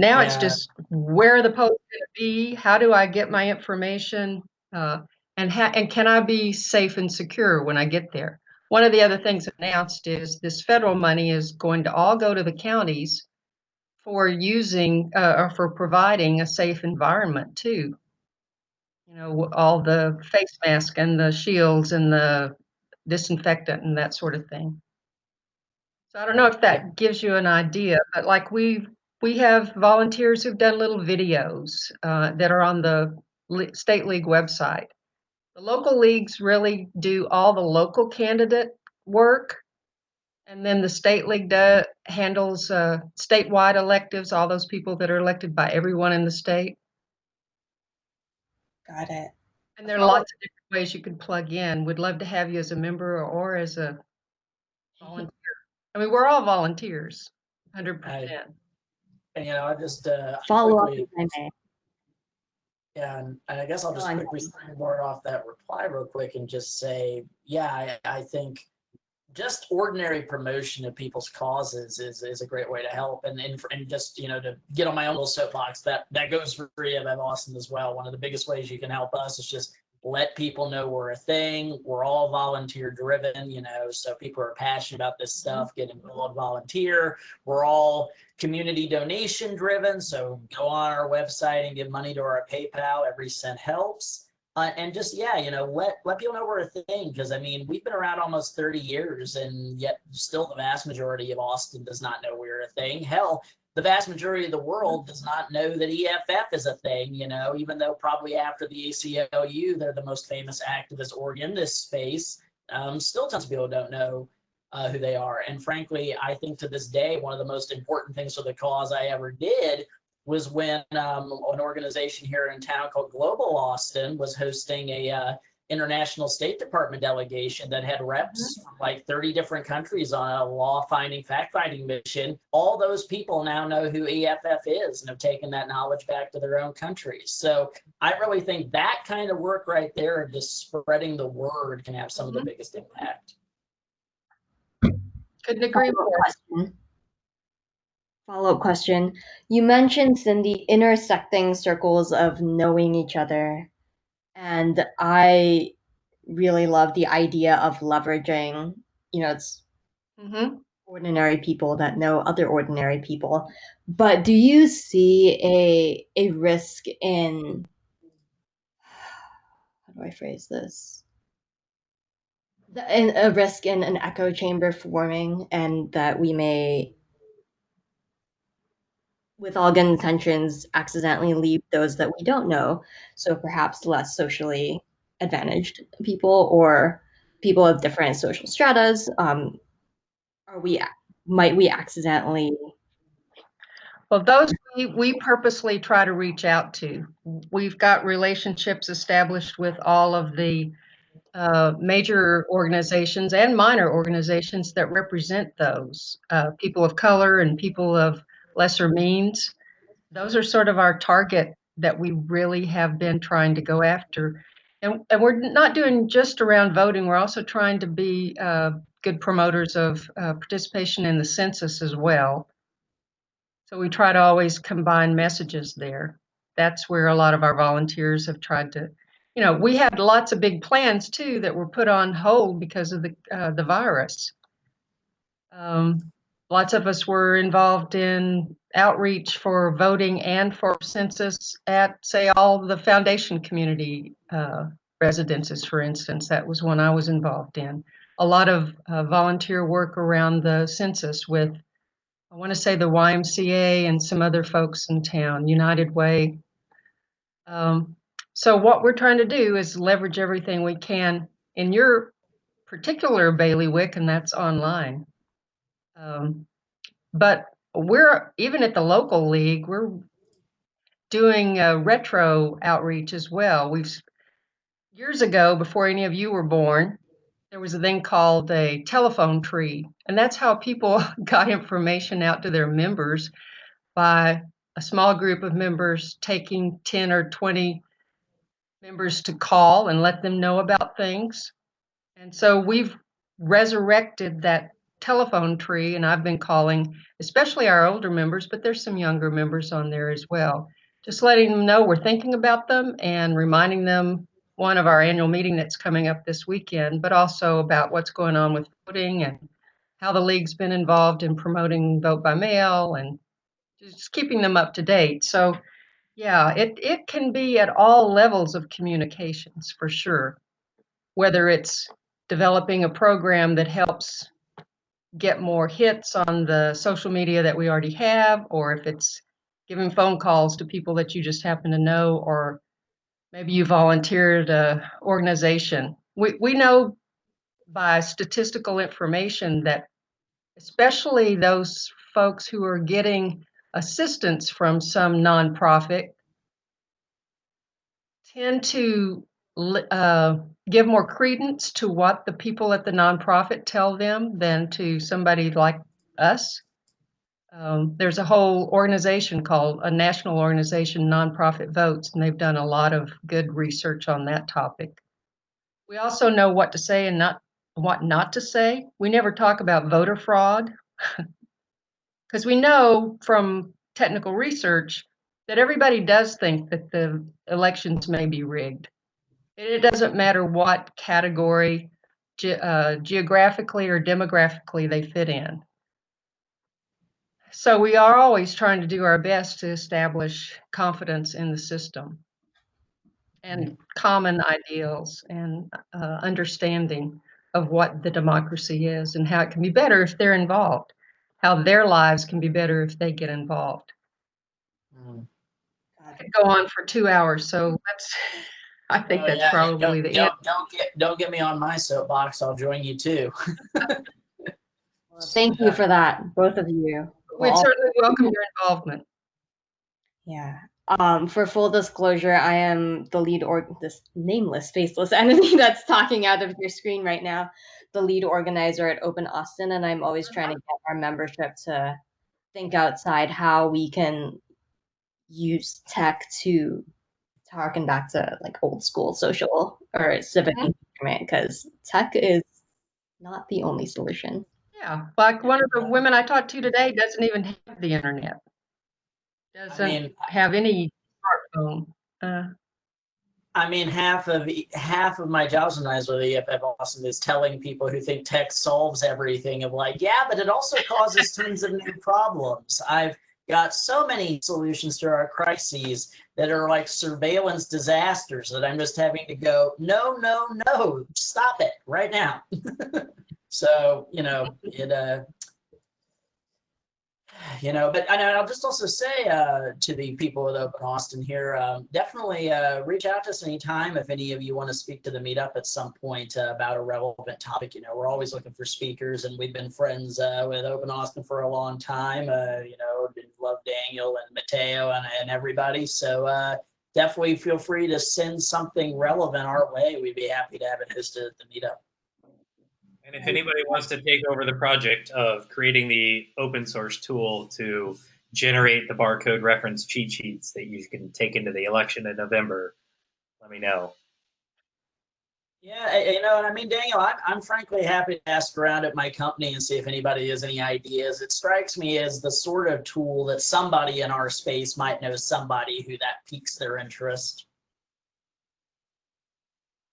C: Now it's just where the polls going to be? How do I get my information? Uh, and and can I be safe and secure when I get there? One of the other things announced is this federal money is going to all go to the counties for using uh, or for providing a safe environment too you know, all the face mask and the shields and the disinfectant and that sort of thing. So I don't know if that gives you an idea, but like we we have volunteers who've done little videos uh, that are on the state league website. The local leagues really do all the local candidate work, and then the state league do, handles uh, statewide electives, all those people that are elected by everyone in the state.
F: Got it.
C: And there are lots of different ways you can plug in. We'd love to have you as a member or as a volunteer. I mean, we're all volunteers, hundred percent.
A: And, you know, I just, uh,
F: Follow up
A: quickly-
F: if I may.
A: Yeah, and, and I guess I'll just
F: on.
A: quickly board off that reply real quick and just say, yeah, I, I think just ordinary promotion of people's causes is, is a great way to help. And, and, and just, you know, to get on my own little soapbox, that, that goes for free of Austin as well. One of the biggest ways you can help us is just let people know we're a thing. We're all volunteer driven, you know, so people are passionate about this stuff, get involved, volunteer. We're all community donation driven. So go on our website and give money to our PayPal. Every cent helps. Uh, and just yeah, you know, let let people know we're a thing because I mean we've been around almost 30 years, and yet still the vast majority of Austin does not know we're a thing. Hell, the vast majority of the world does not know that EFF is a thing. You know, even though probably after the ACLU they're the most famous activist org in this space, um, still tons of people don't know uh, who they are. And frankly, I think to this day, one of the most important things for the cause I ever did was when um, an organization here in town called Global Austin was hosting a uh, international State Department delegation that had reps mm-hmm. from like 30 different countries on a law finding, fact finding mission. All those people now know who EFF is and have taken that knowledge back to their own countries. So I really think that kind of work right there, of just spreading the word, can have some of the mm-hmm. biggest impact.
C: Couldn't agree more.
F: question. Follow-up question. You mentioned, Cindy, intersecting circles of knowing each other. And I really love the idea of leveraging, you know, it's
C: hmm
F: ordinary people that know other ordinary people. But do you see a a risk in how do I phrase this? The, in, a risk in an echo chamber forming, and that we may, with all good intentions, accidentally leave those that we don't know. So perhaps less socially advantaged people or people of different social stratas. Um, are we might we accidentally
C: Well, those we, we purposely try to reach out to. We've got relationships established with all of the uh, major organizations and minor organizations that represent those uh, people of color and people of lesser means. Those are sort of our target that we really have been trying to go after. And, and we're not doing just around voting, we're also trying to be uh, good promoters of uh, participation in the census as well. So we try to always combine messages there. That's where a lot of our volunteers have tried to, you know, we had lots of big plans too that were put on hold because of the uh, the virus. Um, lots of us were involved in outreach for voting and for census at, say, all the foundation community uh, residences, for instance. That was one I was involved in. A lot of uh, volunteer work around the census with I want to say the YMCA and some other folks in town, United Way. Um, so what we're trying to do is leverage everything we can in your particular bailiwick, and that's online. Um, but we're even at the local league, we're doing a retro outreach as well. We've years ago, before any of you were born, there was a thing called a telephone tree, and that's how people got information out to their members by a small group of members taking 10 or 20 members to call and let them know about things. And so we've resurrected that telephone tree, and I've been calling, especially our older members, but there's some younger members on there as well. Just letting them know we're thinking about them and reminding them one of our annual meeting that's coming up this weekend, but also about what's going on with voting and how the league's been involved in promoting vote by mail and just keeping them up to date. So, yeah, it, it can be at all levels of communications for sure, whether it's developing a program that helps get more hits on the social media that we already have, or if it's giving phone calls to people that you just happen to know, or maybe you volunteered a organization. We, we know by statistical information that especially those folks who are getting assistance from some nonprofit tend to uh, give more credence to what the people at the nonprofit tell them than to somebody like us. Um, there's a whole organization called a national organization, Nonprofit Votes, and they've done a lot of good research on that topic. We also know what to say and not what not to say. We never talk about voter fraud because we know from technical research that everybody does think that the elections may be rigged. It doesn't matter what category, ge- uh, geographically or demographically they fit in. So we are always trying to do our best to establish confidence in the system and common ideals and uh, understanding of what the democracy is and how it can be better if they're involved, how their lives can be better if they get involved.
A: Mm.
C: I could go on for two hours, so that's, I think
A: Oh,
C: that's
A: yeah,
C: probably
A: don't,
C: the end.
A: don't, don't get don't get me on my soapbox. I'll join you too.
F: Thank you for that, both of you.
C: We'd
F: Well,
C: certainly welcome your involvement.
F: Yeah. Um, for full disclosure, I am the lead or this nameless, faceless entity that's talking out of your screen right now, the lead organizer at Open Austin, and I'm always trying to get our membership to think outside how we can use tech to to harken back to like old school social or civic
C: Mhm.
F: engagement because tech is not the only solution.
C: Yeah, like one of the women I talked to today doesn't even have the internet. Doesn't
A: mean,
C: have any smartphone. Uh,
A: I mean, half of half of my jobs when I was with EFF Austin is telling people who think tech solves everything of like, yeah, but it also causes tons of new problems. I've got so many solutions to our crises that are like surveillance disasters that I'm just having to go, no, no, no, stop it right now. so you know, it uh, you know but and i'll just also say uh, to the people at open austin here um, definitely uh, reach out to us anytime if any of you want to speak to the meetup at some point uh, about a relevant topic. You know we're always looking for speakers and we've been friends uh, with open austin for a long time uh, you know love daniel and mateo and, and everybody. So uh, definitely feel free to send something relevant our way. We'd be happy to have it hosted at the meetup
B: And if anybody wants to take over the project of creating the open source tool to generate the barcode reference cheat sheets that you can take into the election in November, let me know.
A: Yeah, you know, and I mean, Daniel, I'm, I'm frankly happy to ask around at my company and see if anybody has any ideas. It strikes me as the sort of tool that somebody in our space might know somebody who that piques their interest.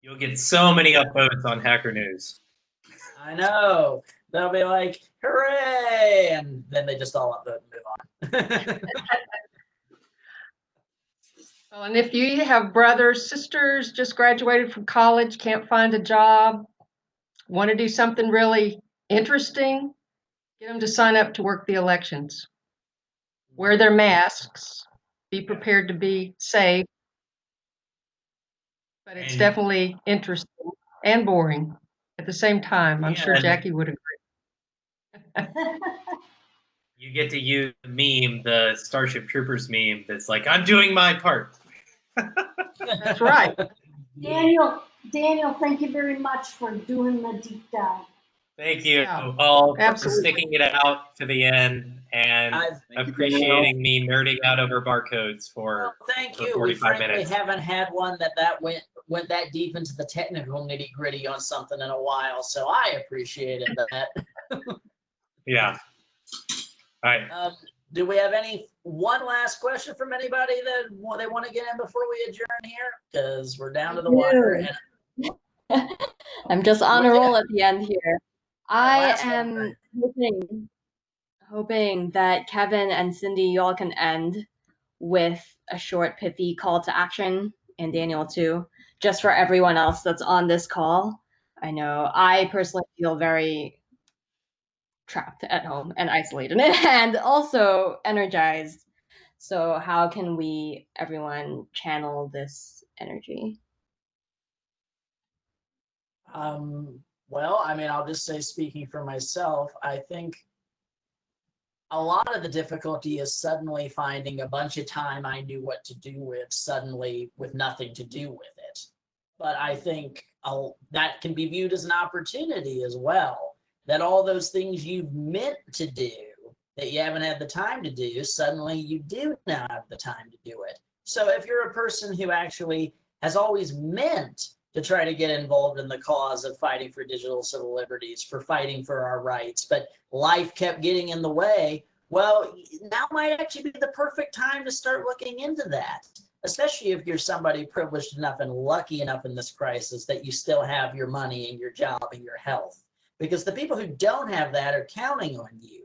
B: You'll get so many upvotes on Hacker News.
A: I know. They'll be like, hooray! And then they just all upvote and move on.
C: Well, and if you have brothers, sisters, just graduated from college, can't find a job, want to do something really interesting, get them to sign up to work the elections. Wear their masks, be prepared to be safe. But it's
B: And-
C: definitely interesting and boring at the same time. I'm sure
B: And-
C: Jackie would agree.
B: You get to use the meme, the Starship Troopers meme that's like, I'm doing my part.
C: That's right.
E: Daniel, Daniel, thank you very much for doing the deep dive.
B: Thank you
C: Yeah,
B: all for
C: absolutely.
B: sticking it out to the end and
A: I've-
B: appreciating me nerding out over barcodes for
A: Well, thank
B: for
A: you. We
B: 45
A: frankly
B: minutes.
A: haven't had one that that went went that deep into the technical nitty gritty on something in a while, so I appreciated that.
B: yeah. All right.
A: Um, do we have any one last question from anybody that wa- they want to get in before we adjourn here? Because we're down to the wire.
F: No.
A: And
F: I'm just on a roll at the end here. I am hoping, hoping that Kevin and Cindy, you all can end with a short, pithy call to action, and Daniel too, just for everyone else that's on this call. I know I personally feel very trapped at home and isolated and also energized. So, how can we, everyone, channel this energy?
A: Um, well, I mean, I'll just say, speaking for myself, I think a lot of the difficulty is suddenly finding a bunch of time I knew what to do with, suddenly with nothing to do with it. But I think I'll, that can be viewed as an opportunity as well. That all those things you've meant to do that you haven't had the time to do, suddenly you do now have the time to do it. So if you're a person who actually has always meant to try to get involved in the cause of fighting for digital civil liberties, for fighting for our rights, but life kept getting in the way. Well, now might actually be the perfect time to start looking into that, especially if you're somebody privileged enough and lucky enough in this crisis that you still have your money and your job and your health. Because the people who don't have that are counting on you.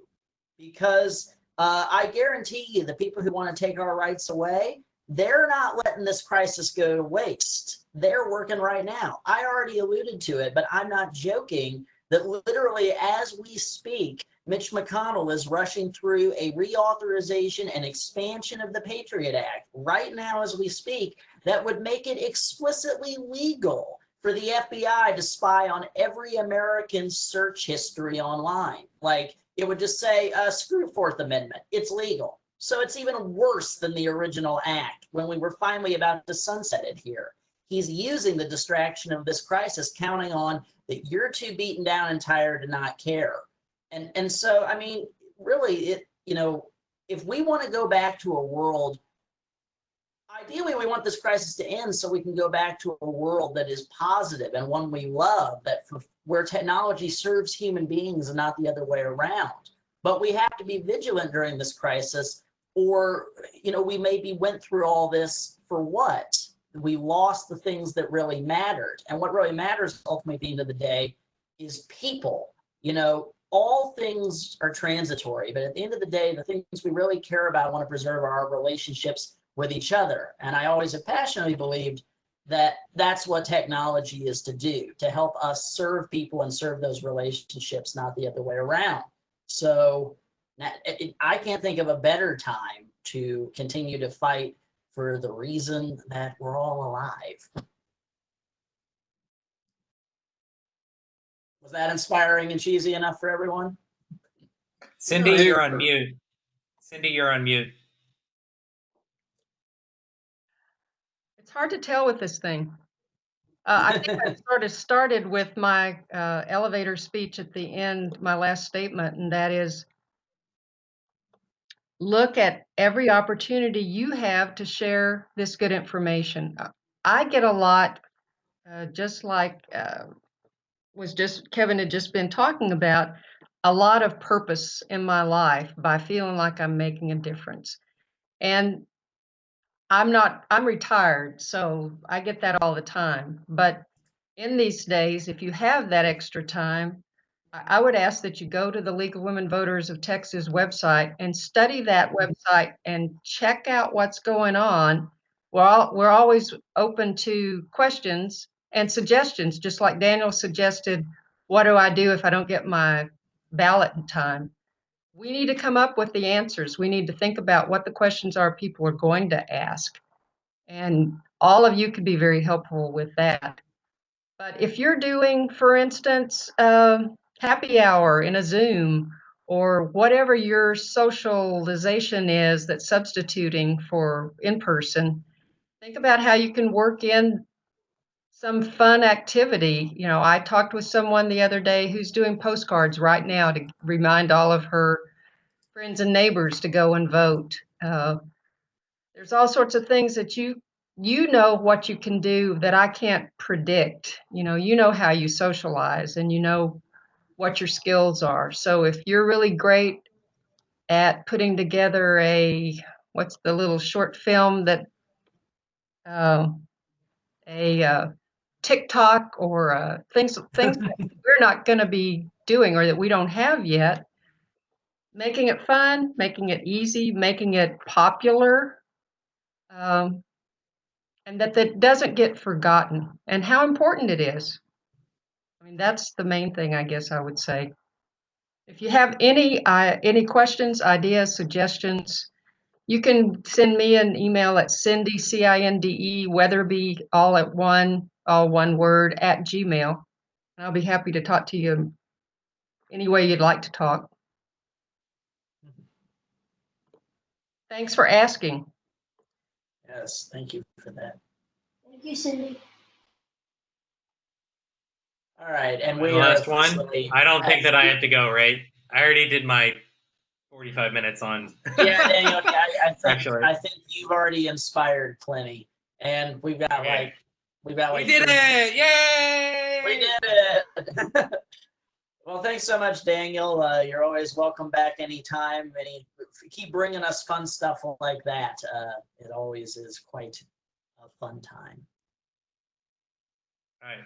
A: Because uh, I guarantee you, the people who want to take our rights away, they're not letting this crisis go to waste. They're working right now. I already alluded to it, but I'm not joking that literally as we speak, Mitch McConnell is rushing through a reauthorization and expansion of the Patriot Act right now as we speak that would make it explicitly legal for the FBI to spy on every American search history online. Like it would just say, uh, screw Fourth Amendment, it's legal. So it's even worse than the original act when we were finally about to sunset it here. He's using the distraction of this crisis, counting on that you're too beaten down and tired to not care. And, and so, I mean, really, it, you know, if we want to go back to a world, ideally we want this crisis to end so we can go back to a world that is positive and one we love, that for, where technology serves human beings and not the other way around. But we have to be vigilant during this crisis or, you know, we maybe went through all this for what? We lost the things that really mattered. And what really matters ultimately at the end of the day is people. You know, all things are transitory, but at the end of the day, the things we really care about want to preserve our relationships with each other. And I always have passionately believed that that's what technology is to do, to help us serve people and serve those relationships, not the other way around. So I can't think of a better time to continue to fight for the reason that we're all alive. That inspiring and cheesy enough for everyone?
B: Cindy, you're on mute. Cindy, you're on mute.
C: It's hard to tell with this thing. Uh, I think I sort of started with my uh, elevator speech at the end, my last statement, and that is look at every opportunity you have to share this good information. Uh, I get a lot, uh, just like uh, was just Kevin had just been talking about, a lot of purpose in my life by feeling like I'm making a difference. And I'm not, I'm retired, so I get that all the time. But in these days, if you have that extra time, I would ask that you go to the League of Women Voters of Texas website and study that mm-hmm. website and check out what's going on. We're, all, we're always open to questions and suggestions, just like Daniel suggested, what do I do if I don't get my ballot in time? We need to come up with the answers. We need to think about what the questions are people are going to ask. And all of you could be very helpful with that. But if you're doing, for instance, um, happy hour in a Zoom or whatever your socialization is that's substituting for in person, think about how you can work in some fun activity. You know, I talked with someone the other day who's doing postcards right now to remind all of her friends and neighbors to go and vote. Uh, there's all sorts of things that you you know what you can do that I can't predict. You know, you know how you socialize and you know what your skills are. So if you're really great at putting together a what's the little short film that uh, a uh, TikTok or uh, things things we're not going to be doing or that we don't have yet, making it fun, making it easy, making it popular, um, and that that doesn't get forgotten, and how important it is. I mean, that's the main thing, I guess I would say. If you have any, uh, any questions, ideas, suggestions, you can send me an email at Cindy, C-I-N-D-E, Weatherby, all at one, all one word, at Gmail. And I'll be happy to talk to you any way you'd like to talk. Thanks for asking.
A: Yes, thank you for that.
E: Thank you, Cindy.
A: All right, and we are
B: last one.
A: officially-
B: I don't think that I have to go, right? I already did my 45 minutes on.
A: Yeah, Daniel, I, I think,
B: Actually.
A: I think you've already inspired plenty, and we've got
B: Okay.
A: like, we've got
B: we did
A: three-
B: it! Yay!
A: We did it. well, thanks so much, Daniel. Uh, you're always welcome back anytime. Any, keep bringing us fun stuff like that. Uh, it always is quite a fun time.
B: All right.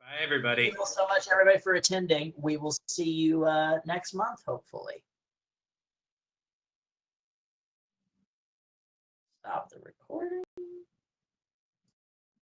B: Bye, everybody.
A: Thank you so much, everybody, for attending. We will see you uh, next month, hopefully. Stop the recording.